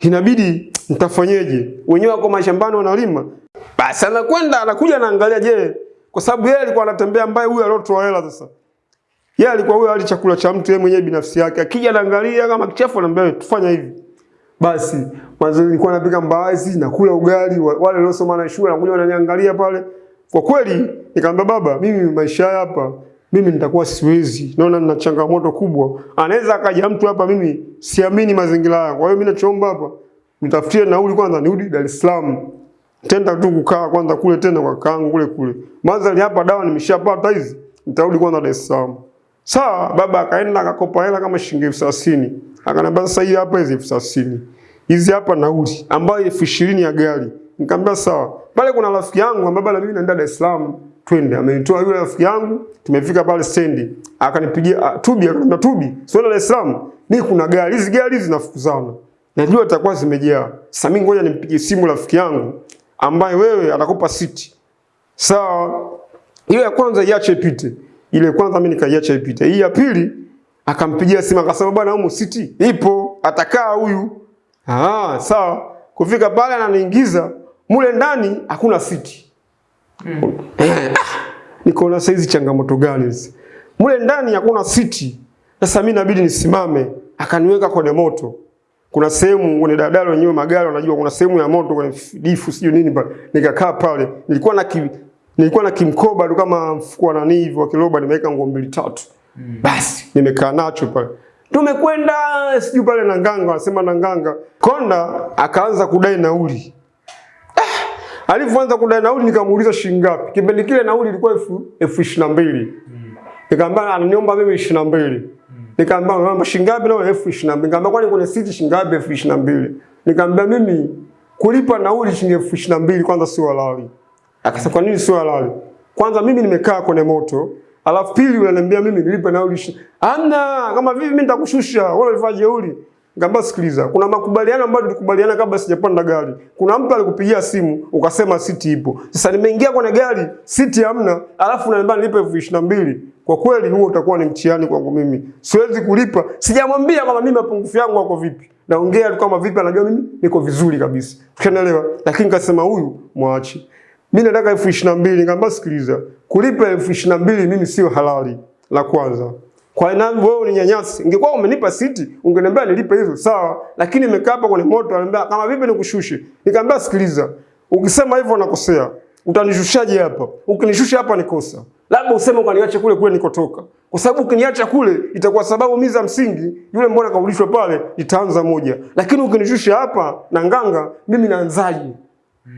inabidi nitafanyeje? Wenyewe wako mashambani wanalima. Basi anakwenda anakuja anaangalia, je, kwa sababu yeye alikuwa anatembea mbaya, huyu aliotoa hela sasa. Yeye alikuwa huyo ali chakula cha mtu yeye mwenyewe binafsi yake. Akija anaangalia kama kichafu anambia tufanya hivi. Basi mwanzo nilikuwa napika mbaazi na kula ugali, wa- wale waliosoma na shule wanakuja wananiangalia pale. Kwa kweli nikamwambia baba, mimi maisha hapa mimi nitakuwa siwezi. Naona nina changamoto kubwa. Anaweza akaja mtu hapa mimi siamini mazingira yangu. Kwa hiyo mimi nachoomba hapa nitafutie nauli kwanza nirudi Dar es Salaam. Tenda tu kukaa kwanza kule tena kwa kangu kule kule. Madhali hapa dawa nimeshapata hizi, nitarudi kwanza Dar es Salaam. Sawa, baba akaenda akakopa hela kama shilingi elfu thelathini. Akaniambia sasa hii hapa hizi elfu thelathini. Hizi hapa nauli ambayo elfu ishirini ya gari. Nikamwambia sawa. Pale kuna rafiki yangu ambaye na mimi naenda Dar es Salaam, twende. Amenitoa yule rafiki yangu, tumefika pale stendi. Akanipigia ah, Tubi, akaniambia Tubi, sio Dar es Salaam. ni kuna gari, hizi gari hizi zinafukuzana. Najua zitakuwa zimejaa. Sasa mimi ngoja nimpigie simu rafiki yangu ambaye wewe atakupa siti. Sawa. Ile ya kwanza iache ipite. Ile ya kwanza mimi nikaiacha ipite. Hii ya pili akampigia simu akasema bwana humu siti ipo, atakaa huyu. Ah, sawa. Kufika pale ananiingiza mule ndani hakuna siti. Nikaona saizi changamoto gani hizi? Mule ndani hakuna siti. Sasa mimi inabidi nisimame. Akaniweka kwenye moto. Kuna sehemu kwenye dadalo wenyewe magari wanajua kuna sehemu ya moto kwenye difu sio nini pale. Nikakaa pale. Nilikuwa na ki, nilikuwa na kimkoba tu kama mfuko na nani hivi wa kiroba nimeweka nguo mbili tatu. Mm. Basi nimekaa nacho pale. Tumekwenda sijui pale na nganga, anasema na nganga. Konda akaanza kudai nauli. Ah, alivyoanza kudai nauli nikamuuliza shilingi ngapi. Kipindi kile nauli ilikuwa elfu elfu ishirini na mbili. Nikamwambia ananiomba mimi ishirini na mbili. Nikamwambia mama shilingi ngapi na elfu ishirini na mbili. Nikamwambia kwani kuna siti shilingi ngapi elfu ishirini na mbili. Nikamwambia mimi kulipa nauli shilingi elfu ishirini na mbili kwanza sio halali. Akasema kwa nini sio halali? Kwanza mimi nimekaa kwenye moto, alafu pili unaniambia mimi nilipe nauli. Ana kama vipi mimi nitakushusha, wewe ulifanya jeuri. Ngamba sikiliza, kuna makubaliano ambayo tulikubaliana kabla sijapanda gari. Kuna mtu alikupigia simu ukasema siti ipo. Sasa nimeingia kwenye gari, siti hamna, alafu unaniambia nilipe elfu ishirini. Kwa kweli huo utakuwa ni mtihani kwangu mimi. Siwezi kulipa. Sijamwambia kama mimi mapungufu yangu yako vipi. Naongea tu kama vipi anajua mimi niko vizuri kabisa. Unaelewa? Lakini kasema huyu mwache. Mimi nataka elfu ishirini. Nikamwambia sikiliza, kulipa elfu ishirini mimi sio halali. La kwanza. Kwa nini wewe uninyanyasi? Ingekuwa umenipa siti, ungeniambia nilipe hizo, sawa. Lakini nimekaa hapa kwenye moto, ananiambia kama vipi nikushushe. Nikamwambia sikiliza, ukisema hivyo unakosea. Utanishushaje hapa? Ukinishusha hapa ni kosa. Labda useme ukaniache kule kule nikotoka. Kwa sababu ukiniacha kule itakuwa sababu mimi za msingi, yule mbona kaulishwa pale itaanza moja. Lakini ukinishusha hapa na nganga, mimi naanzaje?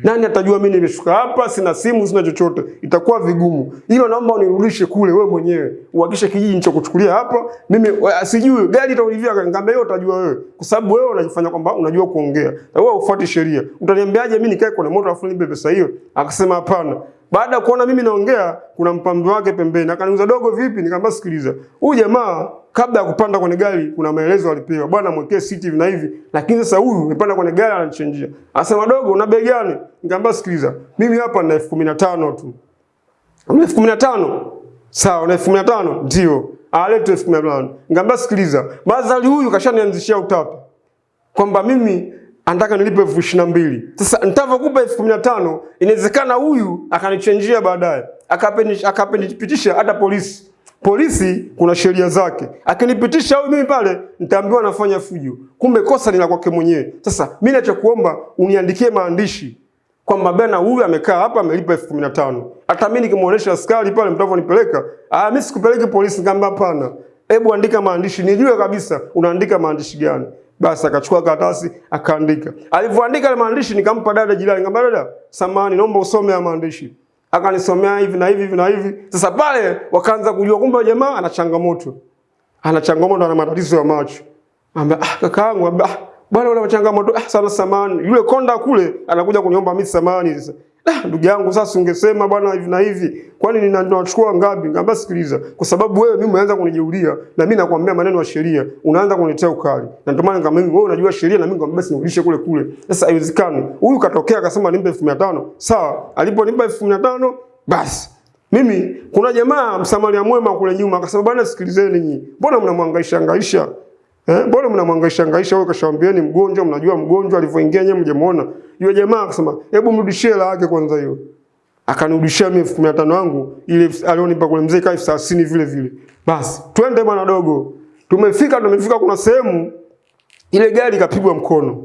Nani atajua mimi nimeshuka hapa, sina simu, sina chochote, itakuwa vigumu. Hilo naomba unirudishe kule wewe mwenyewe, uhakishe kijiji nilichokuchukulia hapa. Mimi asijui sijui gari itaulivia, ngambe hiyo utajua wewe, kwa sababu wewe unajifanya kwamba unajua kuongea na wewe ufuati sheria. Utaniambiaje mimi nikae kwenye moto afu nipe pesa hiyo? Akasema hapana. Baada ya kuona mimi naongea, kuna mpambe wake pembeni Akaniuliza dogo, vipi? Nikamwambia sikiliza, huyu jamaa kabla ya kupanda kwenye gari kuna maelezo alipewa, bwana mwekee hivi na hivi, lakini sasa huyu amepanda kwenye gari ananichenjia. Anasema dogo, una bei gani? Nikamwambia sikiliza, mimi hapa nina elfu kumi na tano tu. Una elfu kumi na tano? Sawa, una elfu na? Ndio. Alete elfu kumi na. Nikamwambia sikiliza, Bazali huyu kashanianzishia utapi kwamba mimi anataka nilipe elfu ishirini na mbili. Sasa nitavyokupa elfu kumi na tano inawezekana huyu akanichenjia baadaye akapeni- akapenipitisha hata polisi. Polisi kuna sheria zake, akinipitisha huyu mimi pale nitaambiwa nafanya fujo, kumbe kosa ni la kwake mwenyewe. Sasa mimi nachokuomba uniandikie maandishi kwamba bana huyu amekaa hapa amelipa elfu kumi na tano. Hata mimi nikimuonesha askari pale mtakaponipeleka, ah, mimi sikupeleki polisi. Nikamwambia hapana, hebu andika maandishi nijue kabisa unaandika maandishi gani. Basi akachukua karatasi akaandika. Alivyoandika ile maandishi nikampa dada jirani, nikamwambia dada, samahani, naomba usome haya maandishi. Akanisomea hivi na hivi hivi na hivi. Sasa pale wakaanza kujua kumbe jamaa ana changamoto, ana changamoto, ana matatizo ya macho. Ambia ah, kakaangu, ambia ah, bwana una changamoto ah, sana samani. Yule konda kule anakuja kuniomba mimi samani sasa. Ah, ndugu yangu sasa ungesema bwana hivi na hivi. Kwani nina- ninachukua ngapi? Ngamba sikiliza. Kwa sababu wewe mimi umeanza kunijeulia na mimi nakwambia maneno ya sheria. Unaanza kunitea ukali. Na ndio maana ngamba mimi wewe unajua sheria na mimi ngamba basi nirudishe kule kule. Sasa haiwezekani. Huyu katokea akasema nimpe 1500. Sawa. Aliponipa 1500 basi mimi kuna jamaa msamaria mwema kule nyuma akasema bwana sikilizeni nyinyi. Mbona mnamhangaisha hangaisha? Eh, bora mnamhangaisha hangaisha wewe kashaambieni mgonjwa, mnajua mgonjwa alivyoingia nyewe mjemuona. Yule jamaa akasema, "Hebu mrudishie hela yake kwanza hiyo." Akanirudishia mimi elfu kumi na yangu ile alionipa kule mzee kaifu 30 vile vile. Basi, twende bwana dogo. Tumefika tumefika kuna sehemu ile gari ikapigwa mkono.